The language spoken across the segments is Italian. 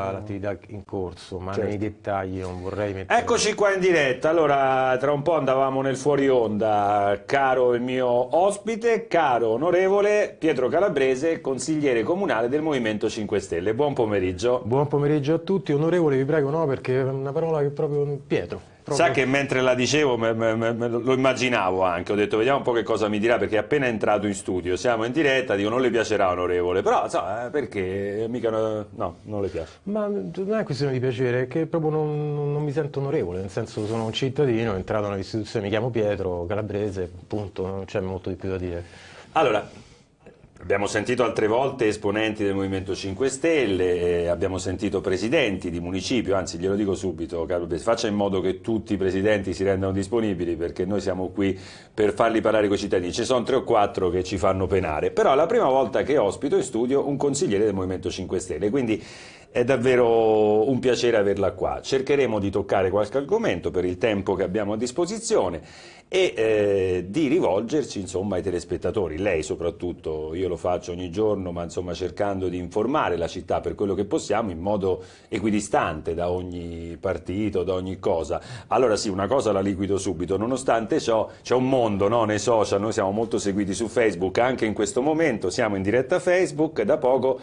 all'attività in corso, ma certo. nei dettagli non vorrei mettere... Eccoci qua in diretta, allora tra un po' andavamo nel fuori onda, caro il mio ospite, caro onorevole Pietro Calabrese, consigliere comunale del Movimento 5 Stelle, buon pomeriggio. Buon pomeriggio a tutti, onorevole vi prego no perché è una parola che proprio Pietro. Proprio... Sa che mentre la dicevo me, me, me, lo immaginavo anche, ho detto vediamo un po' che cosa mi dirà perché appena entrato in studio, siamo in diretta, dico non le piacerà onorevole, però so, eh, perché mica no, non le piace. Ma non è questione di piacere, è che proprio non, non mi sento onorevole, nel senso sono un cittadino, entrato nell'istituzione, mi chiamo Pietro, calabrese, appunto, non c'è molto di più da dire. Allora, Abbiamo sentito altre volte esponenti del Movimento 5 Stelle, eh, abbiamo sentito presidenti di municipio, anzi glielo dico subito, Carlo faccia in modo che tutti i presidenti si rendano disponibili perché noi siamo qui per farli parlare con i cittadini. Ci sono tre o quattro che ci fanno penare, però è la prima volta che ospito in studio un consigliere del Movimento 5 Stelle, quindi è davvero un piacere averla qua. Cercheremo di toccare qualche argomento per il tempo che abbiamo a disposizione e eh, di rivolgerci insomma, ai telespettatori, lei soprattutto, io lo faccio ogni giorno, ma insomma, cercando di informare la città per quello che possiamo in modo equidistante da ogni partito, da ogni cosa. Allora sì, una cosa la liquido subito, nonostante ciò c'è un mondo no, nei social, noi siamo molto seguiti su Facebook, anche in questo momento. Siamo in diretta Facebook, da poco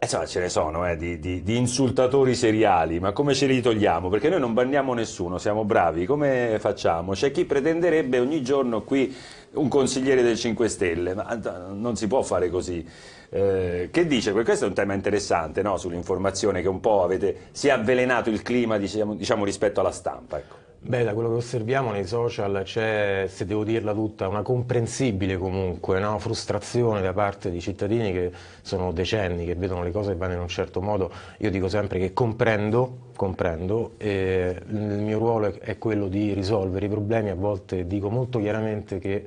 insomma, ce ne sono eh, di, di, di, insultatori seriali, ma come ce li togliamo? Perché noi non banniamo nessuno, siamo bravi, come facciamo? C'è chi pretenderebbe ogni giorno qui un consigliere del 5 Stelle, ma non si può fare così. Eh, che dice? Questo è un tema interessante no? sull'informazione che un po' avete, si è avvelenato il clima diciamo, diciamo rispetto alla stampa. Ecco. Beh, da quello che osserviamo nei social c'è, se devo dirla tutta, una comprensibile comunque no? frustrazione da parte di cittadini che sono decenni, che vedono le cose che vanno in un certo modo. Io dico sempre che comprendo, comprendo e il mio ruolo è quello di risolvere i problemi, a volte dico molto chiaramente che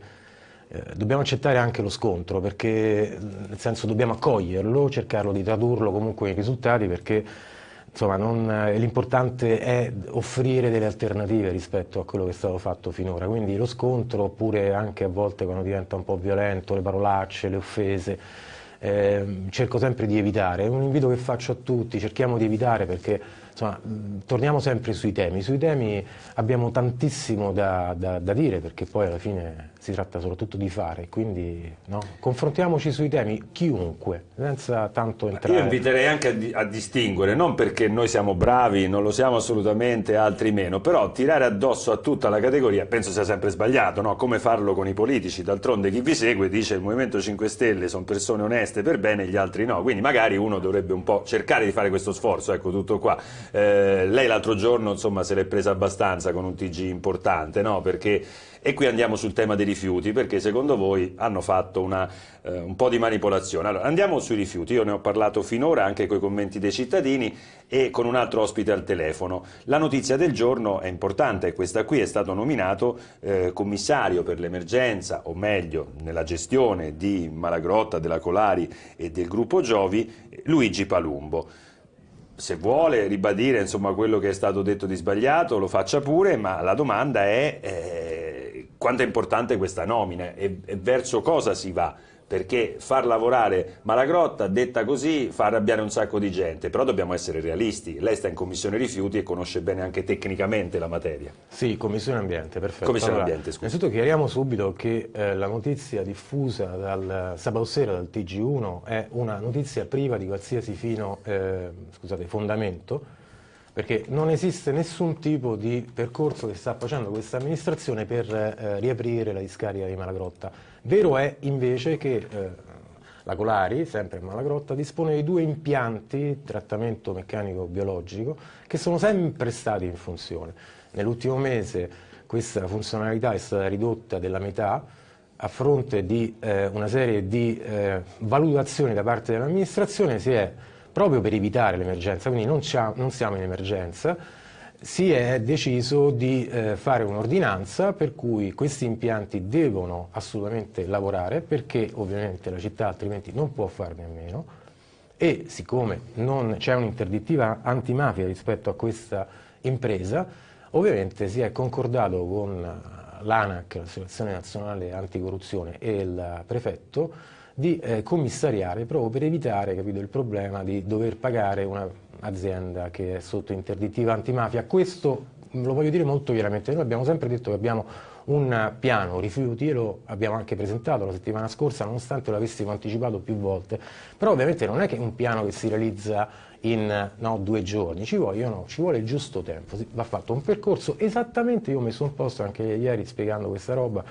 eh, dobbiamo accettare anche lo scontro, perché nel senso dobbiamo accoglierlo, cercarlo di tradurlo comunque in risultati, perché eh, l'importante è offrire delle alternative rispetto a quello che è stato fatto finora, quindi lo scontro oppure anche a volte quando diventa un po' violento, le parolacce, le offese, eh, cerco sempre di evitare, è un invito che faccio a tutti, cerchiamo di evitare perché insomma, torniamo sempre sui temi, sui temi abbiamo tantissimo da, da, da dire perché poi alla fine si tratta soprattutto di fare, quindi no? confrontiamoci sui temi, chiunque, senza tanto entrare... Io inviterei anche a, di, a, distinguere, non perché noi siamo bravi, non lo siamo assolutamente, altri meno, però tirare addosso a tutta la categoria penso sia sempre sbagliato, no? come farlo con i politici, d'altronde chi vi segue dice il Movimento 5 Stelle sono persone oneste per bene, gli altri no, quindi magari uno dovrebbe un po' cercare di fare questo sforzo, ecco tutto qua. Eh, lei l'altro giorno insomma se l'è presa abbastanza con un TG importante, no? perché e qui andiamo sul tema dei rifiuti, perché secondo voi hanno fatto una, eh, un po' di manipolazione. Allora, andiamo sui rifiuti, io ne ho parlato finora anche con i commenti dei cittadini e con un altro ospite al telefono. La notizia del giorno è importante, questa qui è stato nominato eh, commissario per l'emergenza, o meglio, nella gestione di Malagrotta, della Colari e del gruppo Giovi, Luigi Palumbo se vuole ribadire insomma, quello che è stato detto di sbagliato lo faccia pure, ma la domanda è eh, quanto è importante questa nomina e, e verso cosa si va perché far lavorare Malagrotta, detta così, fa arrabbiare un sacco di gente, però dobbiamo essere realisti, lei sta in Commissione Rifiuti e conosce bene anche tecnicamente la materia. Sì, Commissione Ambiente, perfetto. Commissione allora, Ambiente, scusa. Innanzitutto chiariamo subito che eh, la notizia diffusa dal sabato sera dal TG1 è una notizia priva di qualsiasi fino, eh, scusate, fondamento, perché non esiste nessun tipo di percorso che sta facendo questa amministrazione per eh, riaprire la discarica di Malagrotta Vero è invece che eh, la Colari, sempre in Malagrotta, dispone di due impianti, trattamento meccanico-biologico, che sono sempre stati in funzione. Nell'ultimo mese questa funzionalità è stata ridotta della metà, a fronte di eh, una serie di eh, valutazioni da parte dell'amministrazione si è, proprio per evitare l'emergenza, quindi non, non siamo in emergenza, si è deciso di eh, fare un'ordinanza per cui questi impianti devono assolutamente lavorare perché ovviamente la città altrimenti non può farne a meno e siccome non c'è un'interdittiva antimafia rispetto a questa impresa ovviamente si è concordato con l'ANAC, l'Associazione Nazionale Anticorruzione e il prefetto di eh, commissariare proprio per evitare capito, il problema di dover pagare una azienda che è sotto interdittiva antimafia. Questo lo voglio dire molto chiaramente, noi abbiamo sempre detto che abbiamo un piano rifiuti e lo abbiamo anche presentato la settimana scorsa nonostante l'avessimo anticipato più volte, però ovviamente non è che un piano che si realizza in no, due giorni, ci, vogliono, ci vuole il giusto tempo, va fatto un percorso esattamente, io ho messo un posto anche ieri spiegando questa roba,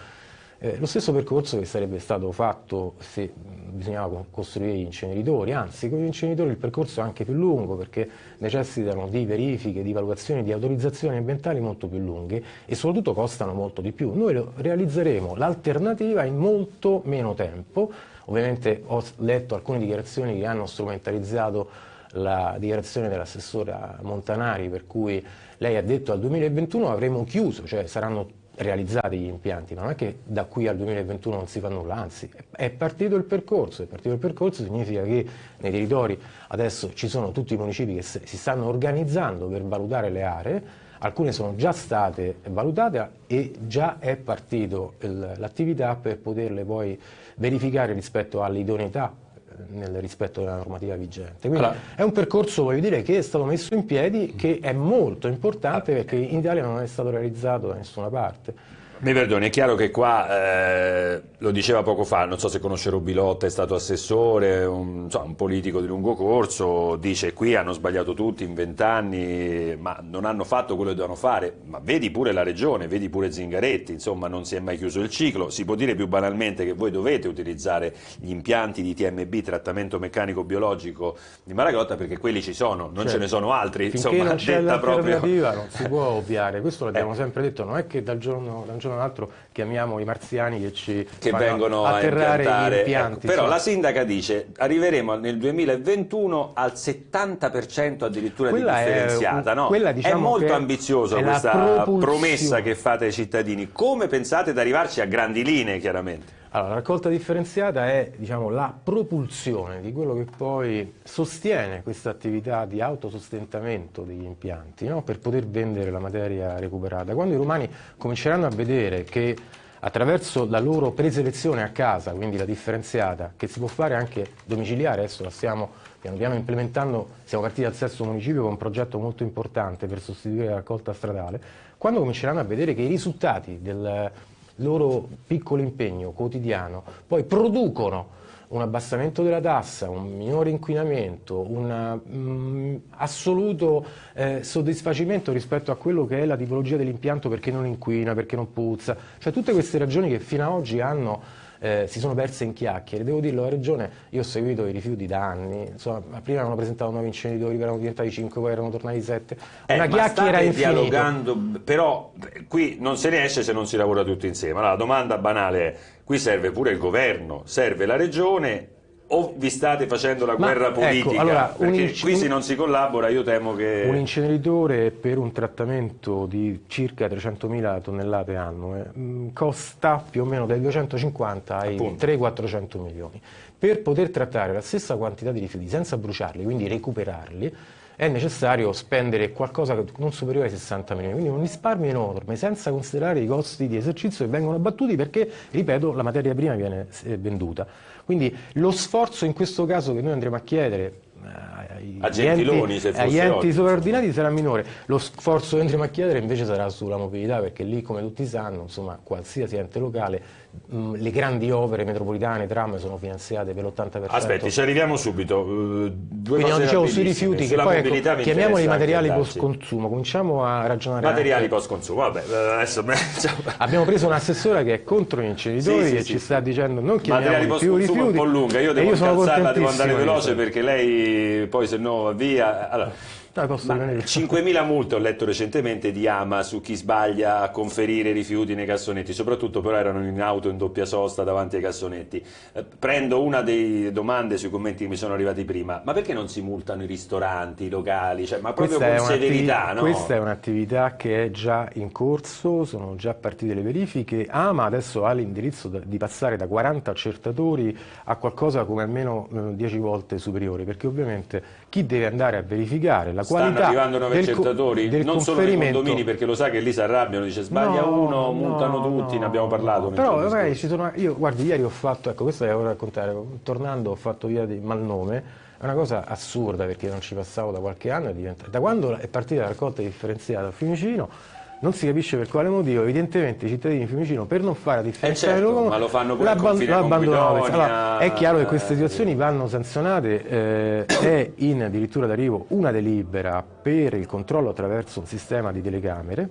eh, lo stesso percorso che sarebbe stato fatto se bisognava costruire gli inceneritori, anzi con gli inceneritori il percorso è anche più lungo perché necessitano di verifiche, di valutazioni, di autorizzazioni ambientali molto più lunghe e soprattutto costano molto di più. Noi realizzeremo l'alternativa in molto meno tempo, ovviamente ho letto alcune dichiarazioni che hanno strumentalizzato la dichiarazione dell'assessora Montanari per cui lei ha detto al 2021 avremo chiuso, cioè saranno realizzati gli impianti, non è che da qui al 2021 non si fa nulla, anzi è partito il percorso, è partito il percorso significa che nei territori adesso ci sono tutti i municipi che si stanno organizzando per valutare le aree, alcune sono già state valutate e già è partito l'attività per poterle poi verificare rispetto all'idoneità nel rispetto della normativa vigente. Quindi allora, è un percorso, voglio dire, che è stato messo in piedi, che è molto importante perché in Italia non è stato realizzato da nessuna parte. Mi perdoni, è chiaro che qua, eh, lo diceva poco fa, non so se conosce Robilotta, è stato assessore, un, so, un, politico di lungo corso, dice qui hanno sbagliato tutti in vent'anni, ma non hanno fatto quello che dovevano fare, ma vedi pure la regione, vedi pure Zingaretti, insomma non si è mai chiuso il ciclo, si può dire più banalmente che voi dovete utilizzare gli impianti di TMB, trattamento meccanico biologico di Maragotta, perché quelli ci sono, non certo. ce ne sono altri, insomma non l'alternativa proprio... non si può ovviare, questo l'abbiamo eh. sempre detto, non è che dal giorno, dal giorno giorno all'altro chiamiamo i marziani che ci che vengono atterrare a gli impianti. Ecco, però la sindaca dice arriveremo nel 2021 al 70% addirittura quella di differenziata. È, no? quella, diciamo è molto ambiziosa questa promessa che fate ai cittadini. Come pensate ad arrivarci a grandi linee chiaramente? Allora, la raccolta differenziata è diciamo, la propulsione di quello che poi sostiene questa attività di autosostentamento degli impianti no? per poter vendere la materia recuperata. Quando i romani cominceranno a vedere che attraverso la loro preselezione a casa, quindi la differenziata, che si può fare anche domiciliare, adesso la stiamo piano piano implementando, siamo partiti dal sesto municipio con un progetto molto importante per sostituire la raccolta stradale, quando cominceranno a vedere che i risultati del, loro piccolo impegno quotidiano poi producono un abbassamento della tassa, un minore inquinamento, un mm, assoluto eh, soddisfacimento rispetto a quello che è la tipologia dell'impianto perché non inquina, perché non puzza, cioè tutte queste ragioni che fino ad oggi hanno eh, si sono perse in chiacchiere. Devo dirlo, la Regione, io ho seguito i rifiuti da anni, insomma, prima avevano presentato nuovi inceneritori, erano diventati 5, poi erano tornati 7. Eh, Una chiacchiera infinita. dialogando, però qui non se ne esce se non si lavora tutti insieme. Allora, la domanda banale è, qui serve pure il governo, serve la Regione o vi state facendo la guerra ecco, politica? Ecco, allora, Perché qui se non si collabora io temo che... Un inceneritore per un trattamento di circa 300.000 tonnellate annue mm, costa più o meno dai 250 ai 300-400 milioni. Per poter trattare la stessa quantità di rifiuti senza bruciarli, quindi recuperarli, è necessario spendere qualcosa non superiore ai 60 milioni, quindi un risparmio enorme, senza considerare i costi di esercizio che vengono abbattuti perché, ripeto, la materia prima viene eh, venduta. Quindi lo sforzo in questo caso che noi andremo a chiedere ai, a Gentiloni, enti, agli enti sovraordinati sarà minore. Lo sforzo che andremo a chiedere invece sarà sulla mobilità, perché lì, come tutti sanno, insomma, qualsiasi ente locale, mh, le grandi opere metropolitane, tram, sono finanziate per l'80%. Aspetti, ci arriviamo subito. Uh, due Quindi non dicevo sui rifiuti, che poi ecco, chiamiamoli materiali post-consumo, cominciamo a ragionare. Materiali post-consumo, vabbè, adesso... Abbiamo preso un'assessora che è contro gli inceneritori sì, sì, e sì, ci sta dicendo non chiamiamoli più rifiuti. È un po' lunga, io devo calzarla, devo andare veloce perché lei poi se no via. Allora, No, 5.000 multe ho letto recentemente di Ama su chi sbaglia a conferire rifiuti nei cassonetti, soprattutto però erano in auto in doppia sosta davanti ai cassonetti. Eh, prendo una delle domande sui commenti che mi sono arrivati prima, ma perché non si multano i ristoranti, i locali? Cioè, ma proprio questa con severità, no? Questa è un'attività che è già in corso, sono già partite le verifiche. Ama adesso ha l'indirizzo di passare da 40 accertatori a qualcosa come almeno 10 eh, volte superiore, perché ovviamente chi deve andare a verificare? La qualità Stanno arrivando nuovi accettatori, del non solo nei condomini, perché lo sa che lì si arrabbiano, dice sbaglia no, uno, no, multano tutti, no, ne abbiamo parlato. Però magari ci sono, io guardi, ieri ho fatto, ecco questo devo raccontare, tornando ho fatto via di Malnome, È una cosa assurda perché non ci passavo da qualche anno, da quando è partita la raccolta differenziata a Fiumicino non si capisce per quale motivo, evidentemente i cittadini di Fiumicino per non fare la differenza eh certo, ma lo fanno pure l'abbandonano. Allora, è chiaro che queste situazioni vanno sanzionate, eh, è in addirittura d'arrivo una delibera per il controllo attraverso un sistema di telecamere,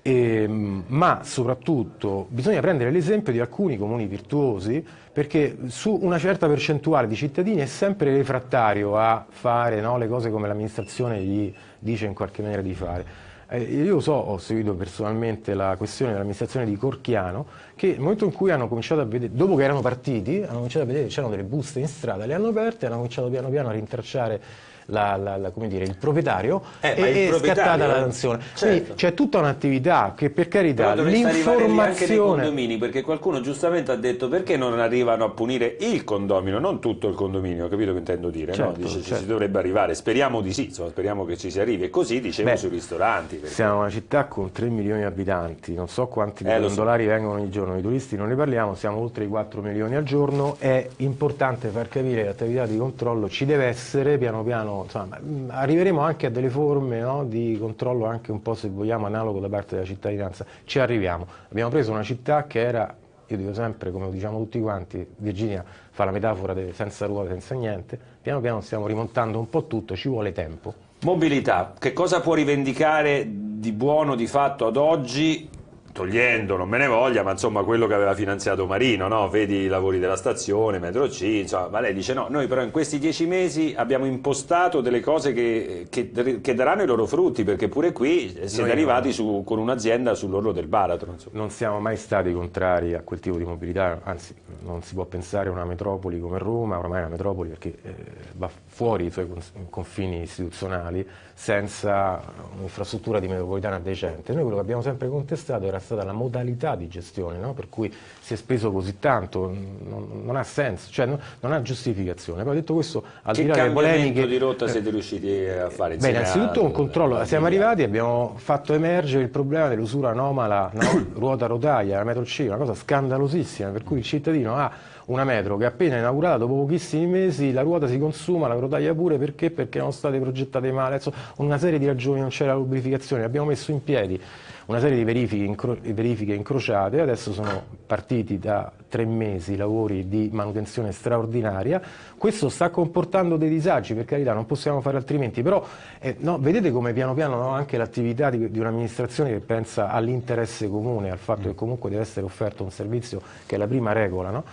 e, ma soprattutto bisogna prendere l'esempio di alcuni comuni virtuosi perché su una certa percentuale di cittadini è sempre refrattario a fare no, le cose come l'amministrazione gli dice in qualche maniera di fare. Eh, io so, ho seguito personalmente la questione dell'amministrazione di Corchiano, che nel momento in cui hanno cominciato a vedere, dopo che erano partiti, hanno cominciato a vedere che c'erano delle buste in strada, le hanno aperte e hanno cominciato piano piano a rintracciare la, la, la, dire, il proprietario eh, e è scattata la sanzione. Certo. c'è tutta un'attività che per carità l'informazione... condomini, perché qualcuno giustamente ha detto perché non arrivano a punire il condomino, non tutto il condominio, capito che intendo dire? Certo, no? Dice certo. ci dovrebbe arrivare, speriamo di sì, insomma, speriamo che ci si arrivi. E così dicevo Beh, sui ristoranti. Perché... Siamo una città con 3 milioni di abitanti, non so quanti eh, pendolari so. vengono ogni giorno, i turisti non ne parliamo, siamo oltre i 4 milioni al giorno, è importante far capire che l'attività di controllo ci deve essere piano piano, insomma, arriveremo anche a delle forme no, di controllo anche un po' se vogliamo analogo da parte della cittadinanza, ci arriviamo. Abbiamo preso una città che era, io dico sempre, come lo diciamo tutti quanti, Virginia fa la metafora de, senza ruote, senza niente, piano piano stiamo rimontando un po' tutto, ci vuole tempo. Mobilità, che cosa può rivendicare di buono di fatto ad oggi togliendo, non me ne voglia, ma insomma quello che aveva finanziato Marino, no? vedi i lavori della stazione, metro C, insomma, ma lei dice no, noi però in questi dieci mesi abbiamo impostato delle cose che, che, che daranno i loro frutti, perché pure qui siete noi arrivati su, con un'azienda sull'orlo del baratro. Insomma. Non siamo mai stati contrari a quel tipo di mobilità, anzi non si può pensare a una metropoli come Roma, ormai è una metropoli perché eh, va fuori i suoi confini istituzionali senza un'infrastruttura di metropolitana decente. Noi quello che abbiamo sempre contestato era stata la modalità di gestione, no? per cui si è speso così tanto, non, non ha senso, cioè non, non, ha giustificazione. Poi detto questo, al che di là delle polemiche... di rotta siete riusciti a fare Beh, innanzitutto un controllo, siamo arrivati e abbiamo fatto emergere il problema dell'usura anomala no? ruota-rotaia, la metro C, una cosa scandalosissima, per cui il cittadino ha una metro che appena inaugurata, dopo pochissimi mesi, la ruota si consuma, la rotaia pure, perché? Perché erano state progettate male, Insomma, una serie di ragioni, non c'era lubrificazione, abbiamo messo in piedi una serie di verifiche, incro verifiche incrociate, adesso sono partiti da tre mesi lavori di manutenzione straordinaria, questo sta comportando dei disagi, per carità non possiamo fare altrimenti, però eh, no, vedete come piano piano no, anche l'attività di, di un'amministrazione che pensa all'interesse comune, al fatto che comunque deve essere offerto un servizio che è la prima regola, no?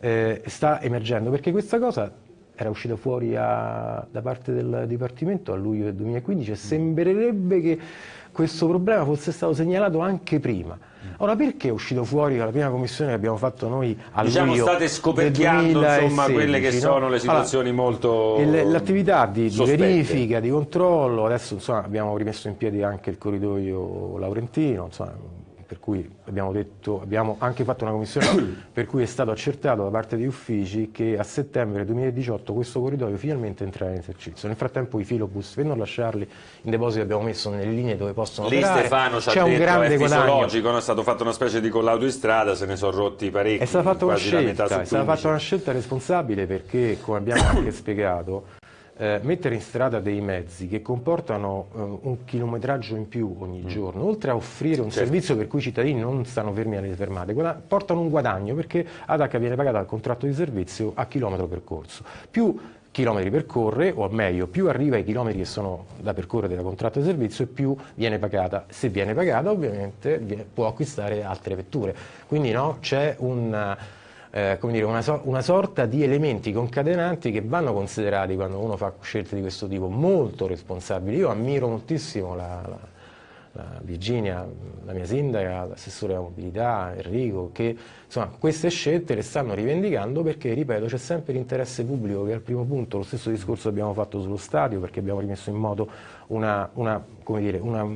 eh, sta emergendo, perché questa cosa era uscita fuori a, da parte del Dipartimento a luglio del 2015 e sembrerebbe che questo problema fosse stato segnalato anche prima. Ora perché è uscito fuori la prima commissione che abbiamo fatto noi a diciamo luglio state scoperchiando 2016, insomma, quelle che no? sono le situazioni allora, molto L'attività di, di, verifica, di controllo, adesso insomma, abbiamo rimesso in piedi anche il corridoio laurentino, insomma, per cui abbiamo, detto, abbiamo, anche fatto una commissione per cui è stato accertato da parte degli uffici che a settembre 2018 questo corridoio finalmente entrerà in esercizio. Nel frattempo i filobus, per non lasciarli in deposito, abbiamo messo nelle linee dove possono Lì operare. Stefano ci ha detto, è fisiologico, no? è stato fatto una specie di collaudo in strada, se ne sono rotti parecchi. È stata fatta una scelta, è stata fatta una scelta responsabile perché, come abbiamo anche spiegato, eh, mettere in strada dei mezzi che comportano eh, un chilometraggio in più ogni mm. giorno, oltre a offrire un certo. servizio per cui i cittadini non stanno fermi alle fermate, portano un guadagno perché ADAC viene pagata al contratto di servizio a chilometro percorso. Più chilometri percorre, o meglio, più arriva ai chilometri che sono da percorrere da contratto di servizio e più viene pagata. Se viene pagata ovviamente può acquistare altre vetture. Quindi no, c'è un eh, dire, una, so una, sorta di elementi concatenanti che vanno considerati quando uno fa scelte di questo tipo, molto responsabili. Io ammiro moltissimo la, la, la Virginia, la mia sindaca, l'assessore della mobilità, Enrico, che insomma, queste scelte le stanno rivendicando perché, ripeto, c'è sempre l'interesse pubblico che è al primo punto, lo stesso discorso abbiamo fatto sullo stadio perché abbiamo rimesso in moto una, una, dire, una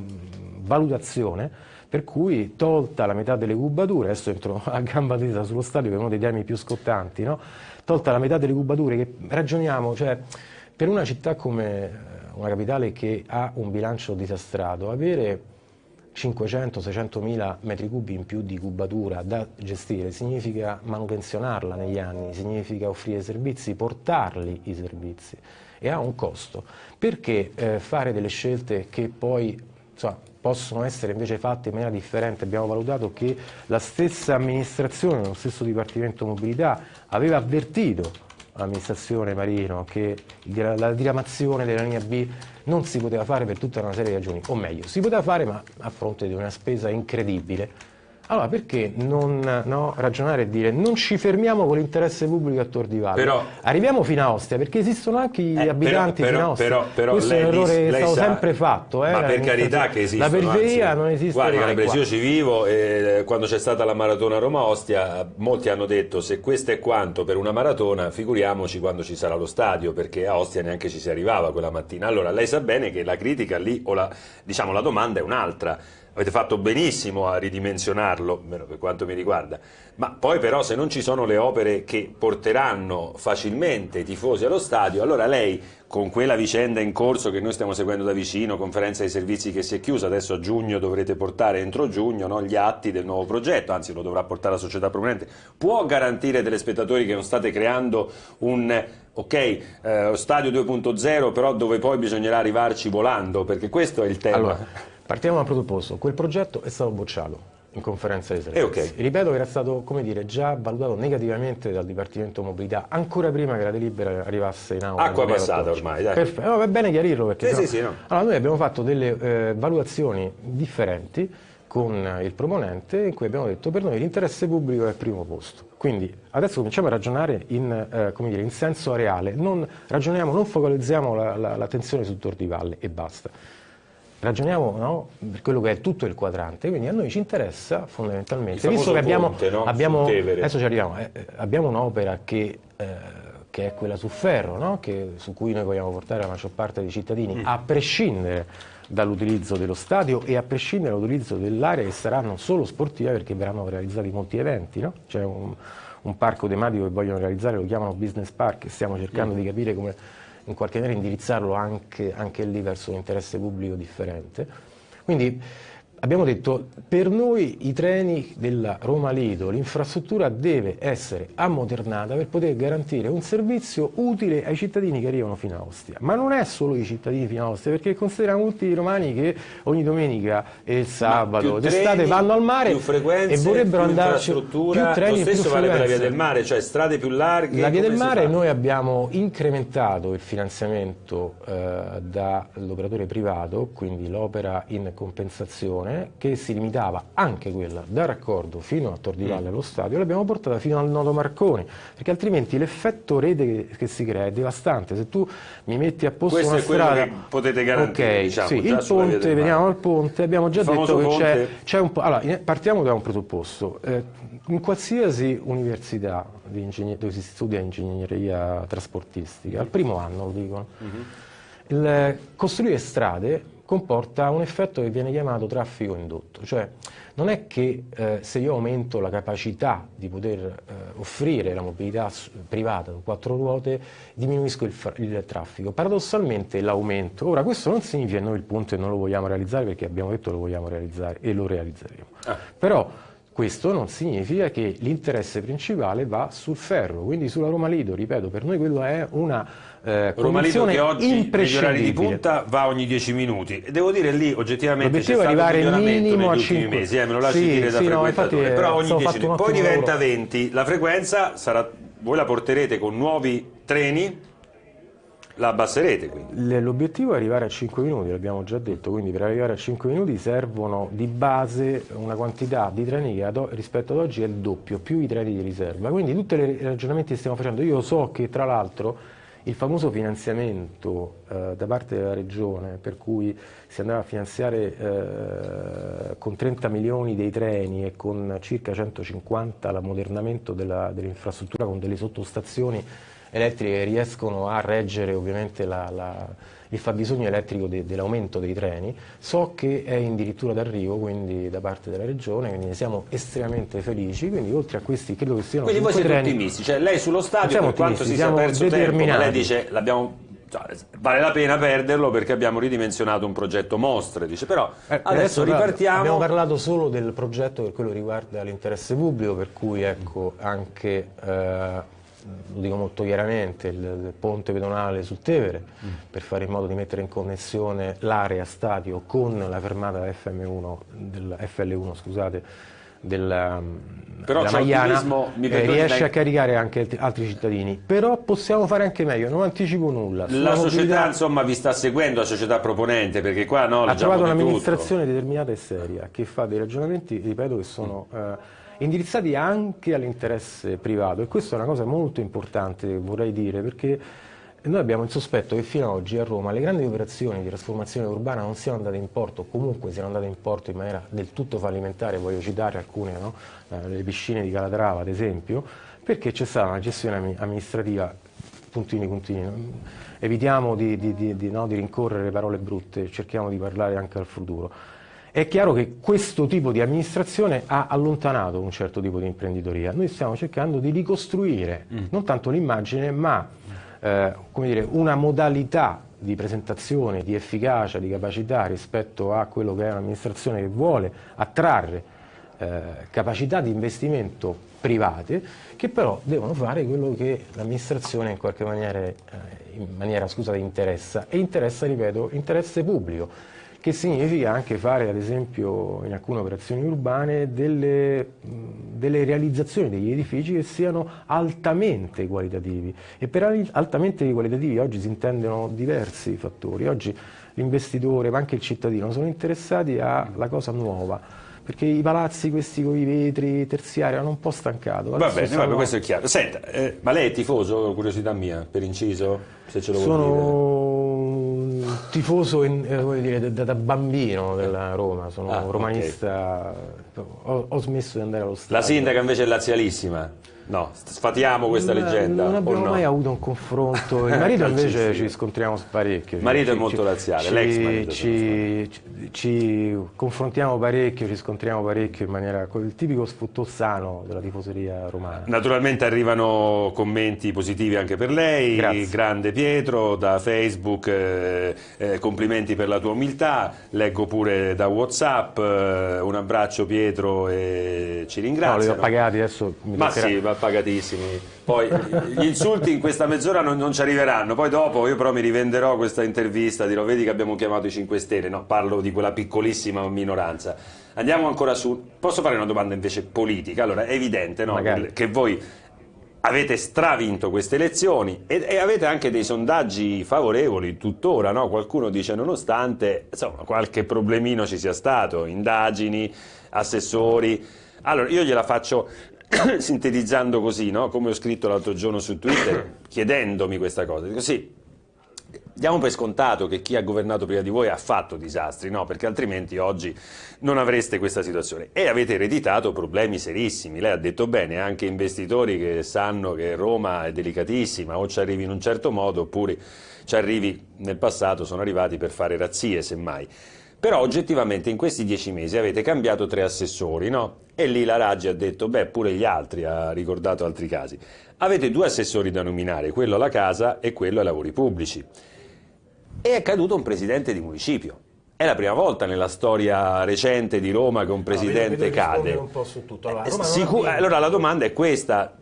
valutazione per cui tolta la metà delle cubature, adesso entro a gamba tesa sullo stadio che è uno dei temi più scottanti, no? tolta la metà delle cubature che ragioniamo, cioè per una città come eh, una capitale che ha un bilancio disastrato, avere 500-600 mila metri cubi in più di cubatura da gestire, significa manutenzionarla negli anni, significa offrire servizi, portarli i servizi e ha un costo. Perché eh, fare delle scelte che poi insomma, possono essere invece fatte in maniera differente? Abbiamo valutato che la stessa amministrazione, lo stesso Dipartimento Mobilità aveva avvertito l'amministrazione Marino che la diramazione della linea B non si poteva fare per tutta una serie di ragioni, o meglio, si poteva fare ma a fronte di una spesa incredibile allora perché non no, ragionare e dire non ci fermiamo con l'interesse pubblico a Tor di Valle, però, arriviamo fino a Ostia perché esistono anche gli eh, abitanti però, fino a Ostia. Però, però, Questo è un errore che è stato sa, sempre fatto. Eh, ma per carità che esiste. La periferia anzi, non esiste guardi, mai Calabresi, io ci vivo e quando c'è stata la maratona Roma-Ostia molti hanno detto se questo è quanto per una maratona figuriamoci quando ci sarà lo stadio perché a Ostia neanche ci si arrivava quella mattina. Allora lei sa bene che la critica lì o la, diciamo, la domanda è un'altra avete fatto benissimo a ridimensionarlo, per quanto mi riguarda, ma poi però se non ci sono le opere che porteranno facilmente i tifosi allo stadio, allora lei con quella vicenda in corso che noi stiamo seguendo da vicino, conferenza dei servizi che si è chiusa, adesso a giugno dovrete portare entro giugno no, gli atti del nuovo progetto, anzi lo dovrà portare la società proponente, può garantire ai telespettatori che non state creando un ok, eh, stadio 2.0 però dove poi bisognerà arrivarci volando, perché questo è il tema. Allora. Partiamo dal presupposto, quel progetto è stato bocciato in conferenza di servizi. Eh, okay. Ripeto che era stato come dire, già valutato negativamente dal Dipartimento Mobilità ancora prima che la delibera arrivasse in aula. Acqua passata ormai, dai. Perfetto, no, va bene chiarirlo perché... Sì, no... sì, sì, no. Allora, noi abbiamo fatto delle eh, valutazioni differenti con il proponente in cui abbiamo detto per noi l'interesse pubblico è al primo posto. Quindi adesso cominciamo a ragionare in, eh, dire, in senso areale, non ragioniamo, non focalizziamo l'attenzione la, la, su Tor di Valle e basta ragioniamo no, per quello che è tutto il quadrante, quindi a noi ci interessa fondamentalmente, visto che abbiamo, ponte, no? abbiamo adesso ci arriviamo, eh, abbiamo un'opera che, eh, che, è quella su ferro, no? che, su cui noi vogliamo portare la maggior parte dei cittadini, mm. a prescindere dall'utilizzo dello stadio e a prescindere dall'utilizzo dell'area che sarà non solo sportiva perché verranno realizzati molti eventi, no? c'è un, un, parco tematico che vogliono realizzare, lo chiamano business park e stiamo cercando mm. di capire come in qualche maniera indirizzarlo anche, anche lì verso un interesse pubblico differente. Quindi abbiamo detto per noi i treni della Roma Lido, l'infrastruttura deve essere ammodernata per poter garantire un servizio utile ai cittadini che arrivano fino a Ostia. Ma non è solo i cittadini fino a Ostia, perché consideriamo tutti i romani che ogni domenica e il sabato d'estate vanno al mare e vorrebbero andarci più treni lo stesso più vale per la via del mare, cioè strade più larghe. La via del mare noi abbiamo incrementato il finanziamento eh, dall'operatore privato, quindi l'opera in compensazione stazione che si limitava anche quella da raccordo fino a Tordivalle mm. allo stadio, l'abbiamo portata fino al nodo Marconi, perché altrimenti l'effetto rete che, si crea è devastante. Se tu mi metti a posto Questo una strada... potete garantire, okay, diciamo, sì, il ponte, veniamo al ponte, abbiamo già detto che c'è un po'... Allora, partiamo da un presupposto. Eh, in qualsiasi università dove si studia ingegneria trasportistica, al primo anno lo dicono, mm -hmm. il, costruire strade comporta un effetto che viene chiamato traffico indotto, cioè non è che eh, se io aumento la capacità di poter eh, offrire la mobilità privata su quattro ruote diminuisco il, il traffico, paradossalmente l'aumento, ora questo non significa che noi il punto non lo vogliamo realizzare perché abbiamo detto che lo vogliamo realizzare e lo realizzeremo, ah. però questo non significa che l'interesse principale va sul ferro, quindi sulla Roma Lido, ripeto, per noi quello è una eh, Roma Lido che oggi negli orari di punta va ogni 10 minuti. E devo dire lì oggettivamente c'è stato arrivare un minimo a 5 mesi, eh, me lo lasci sì, dire da sì, frequentatore, no, però ogni 10 minuti. Poi diventa lavoro. 20, la frequenza sarà, voi la porterete con nuovi treni la abbasserete quindi. L'obiettivo è arrivare a 5 minuti, l'abbiamo già detto, quindi per arrivare a 5 minuti servono di base una quantità di treni che rispetto ad oggi è il doppio, più i treni di riserva. Quindi tutti i ragionamenti che stiamo facendo, io so che tra l'altro il famoso finanziamento eh, da parte della Regione, per cui si andava a finanziare eh, con 30 milioni dei treni e con circa 150 l'ammodernamento dell'infrastruttura con delle sottostazioni elettriche che riescono a reggere ovviamente la, la, il fabbisogno elettrico de, dell'aumento dei treni, so che è addirittura d'arrivo quindi da parte della Regione, quindi ne siamo estremamente felici, quindi oltre a questi credo che siano Quindi voi siete treni, ottimisti, cioè lei sullo stadio per quanto si sia perso tempo, lei dice l'abbiamo cioè, vale la pena perderlo perché abbiamo ridimensionato un progetto mostre, dice. Però eh, adesso, adesso ripartiamo. Abbiamo parlato solo del progetto per quello riguarda l'interesse pubblico, per cui ecco anche, eh, lo dico molto chiaramente, il, il, ponte pedonale sul Tevere, mm. per fare in modo di mettere in connessione l'area stadio con la fermata FM1, del, FL1 scusate, della, però della Maiana eh, riesce a caricare anche altri cittadini però possiamo fare anche meglio non anticipo nulla la società insomma vi sta seguendo la società proponente perché qua no, ha trovato un'amministrazione determinata e seria che fa dei ragionamenti ripeto che sono eh, indirizzati anche all'interesse privato e questa è una cosa molto importante vorrei dire perché noi abbiamo il sospetto che fino ad oggi a Roma le grandi operazioni di trasformazione urbana non siano andate in porto, comunque siano andate in porto in maniera del tutto fallimentare, voglio citare alcune, no? eh, le piscine di Calatrava ad esempio, perché c'è stata una gestione amministrativa puntini puntini. Evitiamo di, di, di, no, di rincorrere parole brutte, cerchiamo di parlare anche al futuro. È chiaro che questo tipo di amministrazione ha allontanato un certo tipo di imprenditoria. Noi stiamo cercando di ricostruire mm. non tanto l'immagine, ma eh, dire, una modalità di presentazione, di efficacia, di capacità rispetto a quello che è un'amministrazione che vuole attrarre eh, capacità di investimento private che però devono fare quello che l'amministrazione in qualche maniera, eh, in maniera scusate, interessa e interessa, ripeto, interesse pubblico che significa anche fare ad esempio in alcune operazioni urbane delle, delle, realizzazioni degli edifici che siano altamente qualitativi e per altamente qualitativi oggi si intendono diversi fattori, oggi l'investitore ma anche il cittadino sono interessati alla cosa nuova perché i palazzi questi con i vetri terziari hanno un po' stancato. Va bene, sono... questo è chiaro. Senta, eh, ma lei è tifoso, curiosità mia, per inciso, se ce lo vuole Tifoso in, eh, dire, da, da, bambino della Roma, sono ah, romanista, okay. ho, ho, smesso di andare allo stadio. La sindaca invece è lazialissima? No, sfatiamo questa leggenda. Non abbiamo no? mai avuto un confronto. Il marito invece ci scontriamo parecchio. Il marito ci, è molto laziale, l'ex marito. Ci, ci, ci, confrontiamo parecchio, ci scontriamo parecchio in maniera il tipico sfuttossano della tifoseria romana. Naturalmente arrivano commenti positivi anche per lei. Grazie. Grande Pietro da Facebook, eh, eh, complimenti per la tua umiltà. Leggo pure da Whatsapp. Eh, un abbraccio Pietro e ci ringrazio. No, li ho pagati adesso. Mi Ma sì, pagatissimi. Poi gli insulti in questa mezz'ora non, non, ci arriveranno, poi dopo io però mi rivenderò questa intervista, dirò vedi che abbiamo chiamato i 5 Stelle, no, parlo di quella piccolissima minoranza. Andiamo ancora su, posso fare una domanda invece politica? Allora è evidente no, che voi avete stravinto queste elezioni e, e, avete anche dei sondaggi favorevoli tuttora, no? qualcuno dice nonostante insomma, qualche problemino ci sia stato, indagini, assessori. Allora io gliela faccio sintetizzando così, no? come ho scritto l'altro giorno su Twitter, chiedendomi questa cosa, dico sì, diamo per scontato che chi ha governato prima di voi ha fatto disastri, no? perché altrimenti oggi non avreste questa situazione. E avete ereditato problemi serissimi, lei ha detto bene, anche investitori che sanno che Roma è delicatissima, o ci arrivi in un certo modo, oppure ci arrivi nel passato, sono arrivati per fare razzie, semmai. Però oggettivamente in questi dieci mesi avete cambiato tre assessori, no? E lì la Raggi ha detto, beh, pure gli altri, ha ricordato altri casi. Avete due assessori da nominare, quello alla casa e quello ai lavori pubblici. E è caduto un presidente di municipio. È la prima volta nella storia recente di Roma che un presidente no, cade. Un po su tutto. Allora, eh, Sicur- allora la domanda è questa,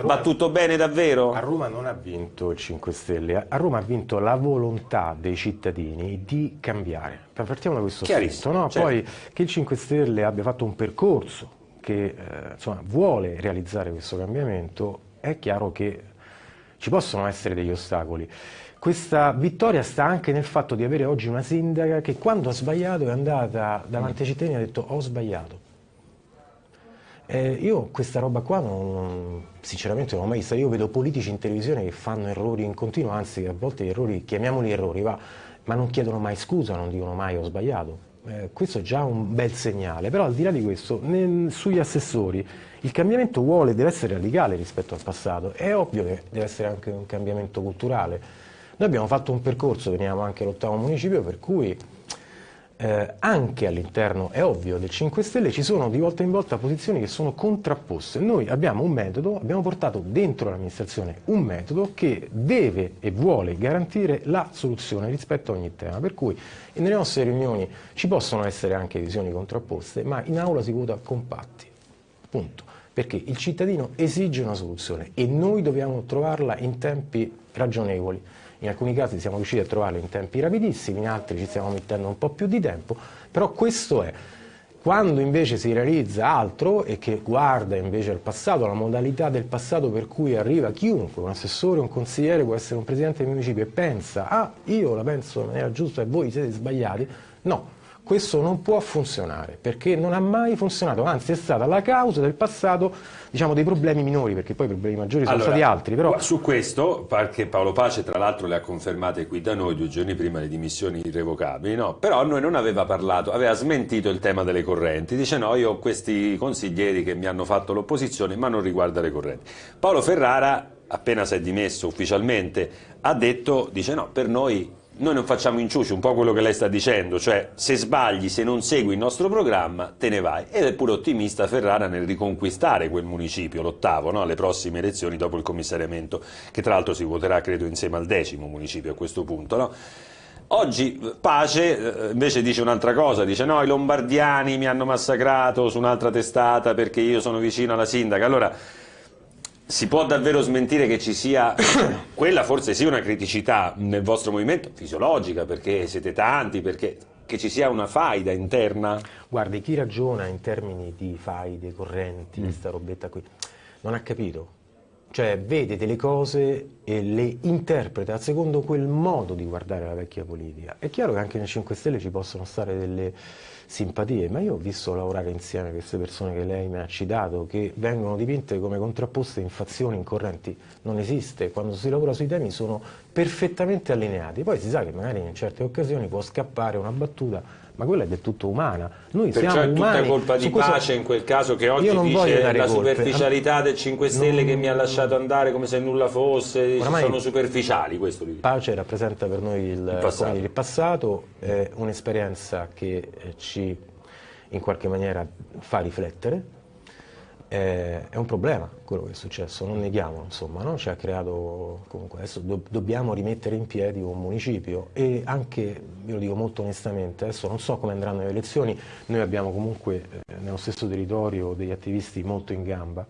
Va tutto bene davvero? A Roma non ha vinto il 5 Stelle, a Roma ha vinto la volontà dei cittadini di cambiare. Partiamo da questo aspetto, no? certo. poi che il 5 Stelle abbia fatto un percorso che eh, insomma, vuole realizzare questo cambiamento, è chiaro che ci possono essere degli ostacoli. Questa vittoria sta anche nel fatto di avere oggi una sindaca che quando ha sbagliato è andata davanti ai cittadini e ha detto ho sbagliato eh, io questa roba qua non, sinceramente non l'ho mai vista, io vedo politici in televisione che fanno errori in continuo, anzi a volte errori, chiamiamoli errori, va, ma non chiedono mai scusa, non dicono mai ho sbagliato. Eh, questo è già un bel segnale, però al di là di questo, nel, sugli assessori il cambiamento vuole, deve essere radicale rispetto al passato, è ovvio che deve essere anche un cambiamento culturale. Noi abbiamo fatto un percorso, veniamo anche all'ottavo municipio, per cui eh, anche all'interno, è ovvio, del 5 Stelle ci sono di volta in volta posizioni che sono contrapposte. Noi abbiamo un metodo, abbiamo portato dentro l'amministrazione un metodo che deve e vuole garantire la soluzione rispetto a ogni tema. Per cui nelle nostre riunioni ci possono essere anche visioni contrapposte, ma in aula si vota compatti. Punto. Perché il cittadino esige una soluzione e noi dobbiamo trovarla in tempi ragionevoli in alcuni casi siamo riusciti a trovarlo in tempi rapidissimi, in altri ci stiamo mettendo un po' più di tempo, però questo è. Quando invece si realizza altro e che guarda invece al passato, la modalità del passato per cui arriva chiunque, un assessore, un consigliere, può essere un presidente del municipio e pensa, ah io la penso in maniera giusta e voi siete sbagliati, no, questo non può funzionare perché non ha mai funzionato, anzi è stata la causa del passato diciamo, dei problemi minori, perché poi i problemi maggiori sono allora, stati altri. Però... Su questo, perché Paolo Pace tra l'altro le ha confermate qui da noi due giorni prima le dimissioni irrevocabili, no? però a noi non aveva parlato, aveva smentito il tema delle correnti, dice no, io ho questi consiglieri che mi hanno fatto l'opposizione, ma non riguarda le correnti. Paolo Ferrara, appena si è dimesso ufficialmente, ha detto, dice no, per noi noi non facciamo inciuci, un po' quello che lei sta dicendo, cioè se sbagli, se non segui il nostro programma, te ne vai. Ed è pure ottimista Ferrara nel riconquistare quel municipio, l'ottavo, no? alle prossime elezioni dopo il commissariamento, che tra l'altro si voterà credo insieme al decimo municipio a questo punto. No? Oggi Pace eh, invece dice un'altra cosa, dice no, i lombardiani mi hanno massacrato su un'altra testata perché io sono vicino alla sindaca. Allora, si può davvero smentire che ci sia, quella forse sì una criticità nel vostro movimento, fisiologica, perché siete tanti, perché che ci sia una faida interna? Guardi, chi ragiona in termini di faide, correnti, mm. robetta qui, non ha capito. Cioè vede delle cose e le interpreta secondo quel modo di guardare la vecchia politica. È chiaro che anche nei 5 Stelle ci possono stare delle simpatie, ma io ho visto lavorare insieme queste persone che lei mi ha citato, che vengono dipinte come contrapposte in fazioni, in correnti. Non esiste, quando si lavora sui temi sono perfettamente allineati. Poi si sa che magari in certe occasioni può scappare una battuta ma quella è del tutto umana. Noi Perciò siamo è tutta umani. colpa di questo... pace in quel caso che oggi dice la superficialità del 5 Stelle non... che mi ha lasciato andare come se nulla fosse, sono superficiali. Questo pace rappresenta per noi il, il passato, il passato è un'esperienza che ci in qualche maniera fa riflettere è un problema quello che è successo, non neghiamolo, insomma, no? ci ha creato, comunque adesso do, dobbiamo rimettere in piedi un municipio e anche, io lo dico molto onestamente, adesso non so come andranno le elezioni, noi abbiamo comunque eh, nello stesso territorio degli attivisti molto in gamba,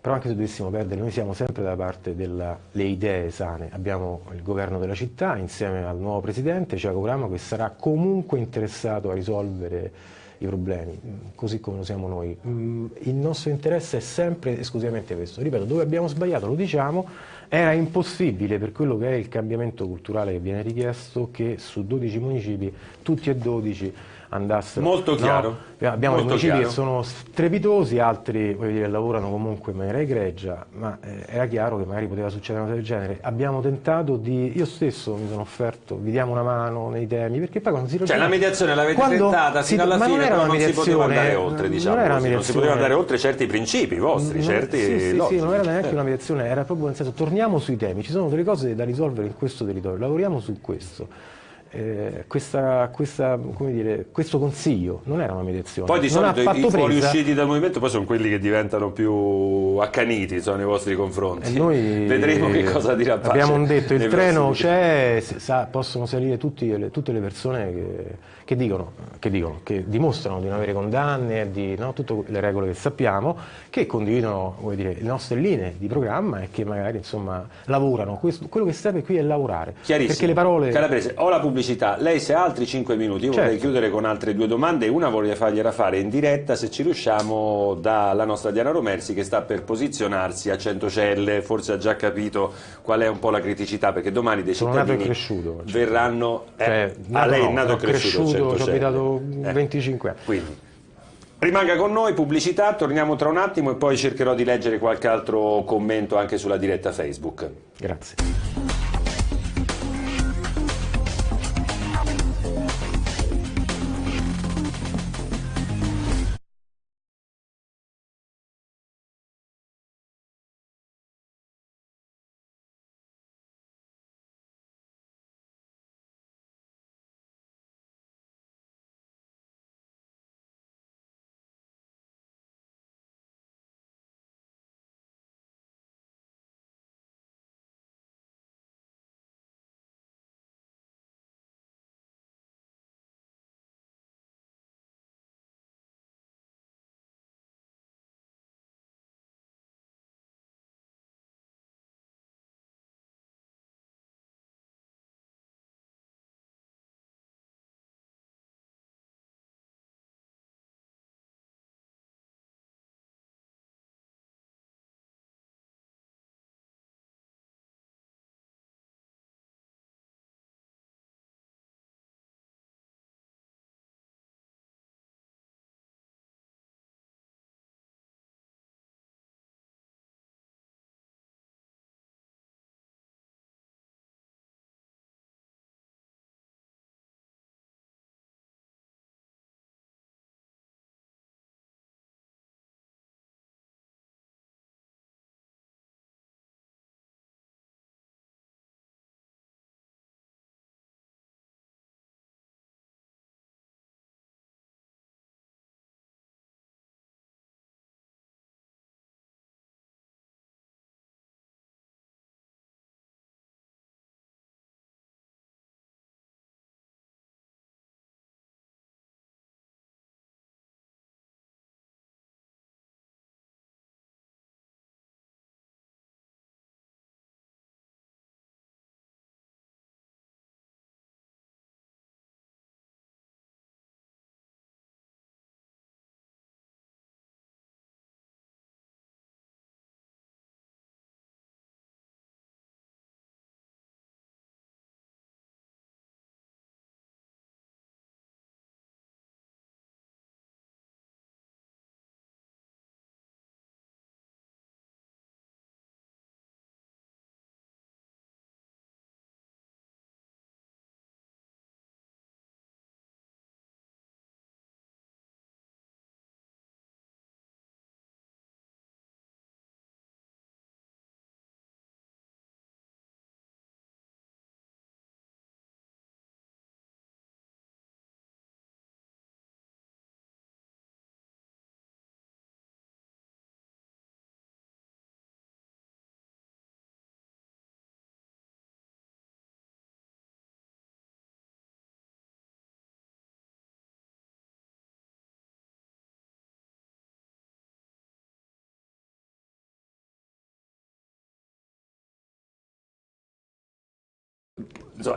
però anche se dovessimo perdere, noi siamo sempre dalla parte delle idee sane, abbiamo il governo della città insieme al nuovo presidente, Ciaco Ramo, che sarà comunque interessato a risolvere i problemi, così come lo siamo noi. Mm, il nostro interesse è sempre esclusivamente questo. Ripeto, dove abbiamo sbagliato lo diciamo, era impossibile per quello che è il cambiamento culturale che viene richiesto che su 12 municipi, tutti e 12 andassero. Molto chiaro. No, abbiamo Molto municipi chiaro. che sono strepitosi, altri dire, lavorano comunque in maniera egregia, ma eh, era chiaro che magari poteva succedere una cosa del genere. Abbiamo tentato di, io stesso mi sono offerto, vi diamo una mano nei temi, perché poi quando si ragiona... Cioè la mediazione l'avete tentata fino alla fine, però non si poteva andare oltre, diciamo non, così, non si poteva andare oltre certi principi vostri, non, certi sì, sì, sì, non era neanche una mediazione, era proprio nel senso, torniamo sui temi, ci sono delle cose da risolvere in questo territorio, lavoriamo su questo eh, questa, questa, dire, questo consiglio non era una mediazione. Poi di solito i, fuoriusciti dal movimento poi sono quelli che diventano più accaniti insomma, nei vostri confronti. Noi, Vedremo che cosa dirà Pace. Abbiamo detto il treno c'è, possono salire tutti, tutte le persone che, che, dicono, che, dicono, che dimostrano di non avere condanne, di no, tutte le regole che sappiamo, che condividono dire, le nostre linee di programma e che magari insomma, lavorano. Questo, quello che serve qui è lavorare. Perché le parole... Calabrese, ho la pubblicità. Lei se ha altri 5 minuti, io certo. vorrei chiudere con altre due domande. Una vorrei fargliela fare in diretta, se ci riusciamo, dalla nostra Diana Romersi che sta per posizionarsi a Centocelle. Forse ha già capito qual è un po' la criticità, perché domani dei Sono cittadini cresciuto, cioè. verranno... Eh, cioè, a lei è nato e cresciuto, cresciuto ci ho abitato eh. 25 anni. Quindi. Rimanga con noi, pubblicità, torniamo tra un attimo e poi cercherò di leggere qualche altro commento anche sulla diretta Facebook. Grazie.